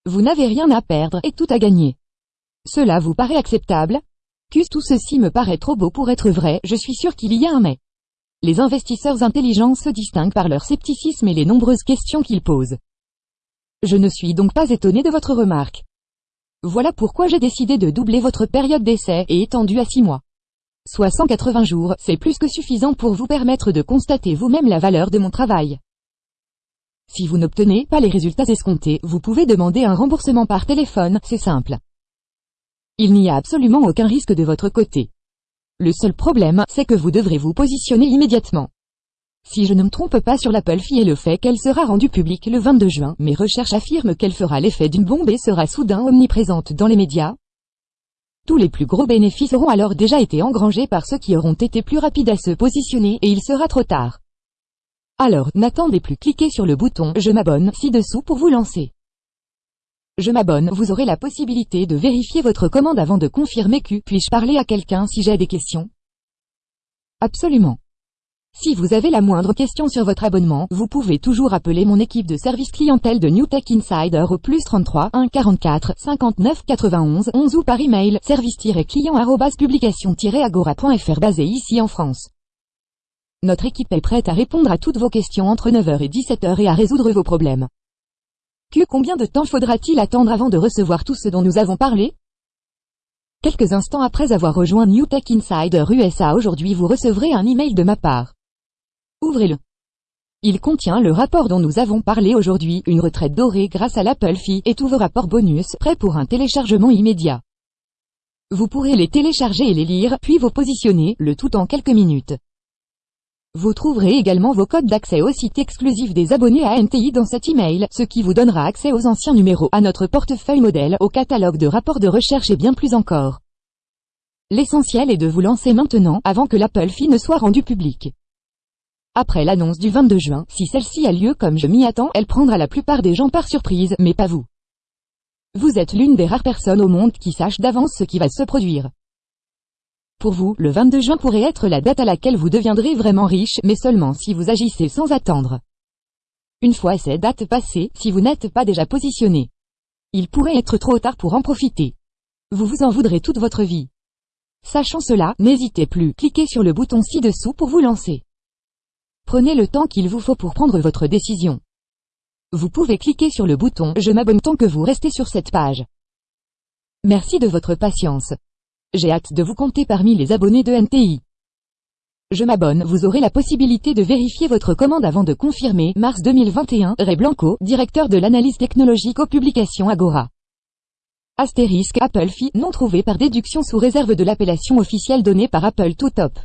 Vous n'avez rien à perdre et tout à gagner. Cela vous paraît acceptable? Que tout ceci me paraît trop beau pour être vrai, je suis sûr qu'il y a un mais. Les investisseurs intelligents se distinguent par leur scepticisme et les nombreuses questions qu'ils posent. Je ne suis donc pas étonné de votre remarque. Voilà pourquoi j'ai décidé de doubler votre période d'essai et étendue à 6 mois. Soit 180 jours, c'est plus que suffisant pour vous permettre de constater vous-même la valeur de mon travail. Si vous n'obtenez pas les résultats escomptés, vous pouvez demander un remboursement par téléphone, c'est simple. Il n'y a absolument aucun risque de votre côté. Le seul problème, c'est que vous devrez vous positionner immédiatement. Si je ne me trompe pas sur l'Apple Fee et le fait qu'elle sera rendue publique le 22 juin, mes recherches affirment qu'elle fera l'effet d'une bombe et sera soudain omniprésente dans les médias. Tous les plus gros bénéfices auront alors déjà été engrangés par ceux qui auront été plus rapides à se positionner et il sera trop tard. Alors, n'attendez plus, cliquez sur le bouton « Je m'abonne » ci-dessous pour vous lancer. Je m'abonne, vous aurez la possibilité de vérifier votre commande avant de confirmer que puis-je parler à quelqu'un si j'ai des questions? Absolument. Si vous avez la moindre question sur votre abonnement, vous pouvez toujours appeler mon équipe de service clientèle de New Tech Insider au plus 33 1 44 59 91 11 ou par email service-client publication-agora.fr basé ici en France. Notre équipe est prête à répondre à toutes vos questions entre 9h et 17h et à résoudre vos problèmes. Que combien de temps faudra-t-il attendre avant de recevoir tout ce dont nous avons parlé? Quelques instants après avoir rejoint New Tech Insider USA aujourd'hui vous recevrez un email de ma part. Ouvrez-le. Il contient le rapport dont nous avons parlé aujourd'hui, une retraite dorée grâce à l'Apple Fee et tous vos rapports bonus, prêts pour un téléchargement immédiat. Vous pourrez les télécharger et les lire, puis vous positionner, le tout en quelques minutes. Vous trouverez également vos codes d'accès au site exclusif des abonnés à NTI dans cet email, ce qui vous donnera accès aux anciens numéros, à notre portefeuille modèle, au catalogue de rapports de recherche et bien plus encore. L'essentiel est de vous lancer maintenant, avant que l'Apple Fee ne soit rendu public. Après l'annonce du 22 juin, si celle-ci a lieu comme je m'y attends, elle prendra la plupart des gens par surprise, mais pas vous. Vous êtes l'une des rares personnes au monde qui sache d'avance ce qui va se produire. Pour vous, le 22 juin pourrait être la date à laquelle vous deviendrez vraiment riche, mais seulement si vous agissez sans attendre. Une fois ces dates passées, si vous n'êtes pas déjà positionné, il pourrait être trop tard pour en profiter. Vous vous en voudrez toute votre vie. Sachant cela, n'hésitez plus, cliquez sur le bouton ci-dessous pour vous lancer. Prenez le temps qu'il vous faut pour prendre votre décision. Vous pouvez cliquer sur le bouton « Je m'abonne » tant que vous restez sur cette page. Merci de votre patience. J'ai hâte de vous compter parmi les abonnés de NTI. Je m'abonne, vous aurez la possibilité de vérifier votre commande avant de confirmer. Mars 2021, Ray Blanco, directeur de l'analyse technologique aux publications Agora. Astérisque Apple Fee, non trouvé par déduction sous réserve de l'appellation officielle donnée par Apple tout top.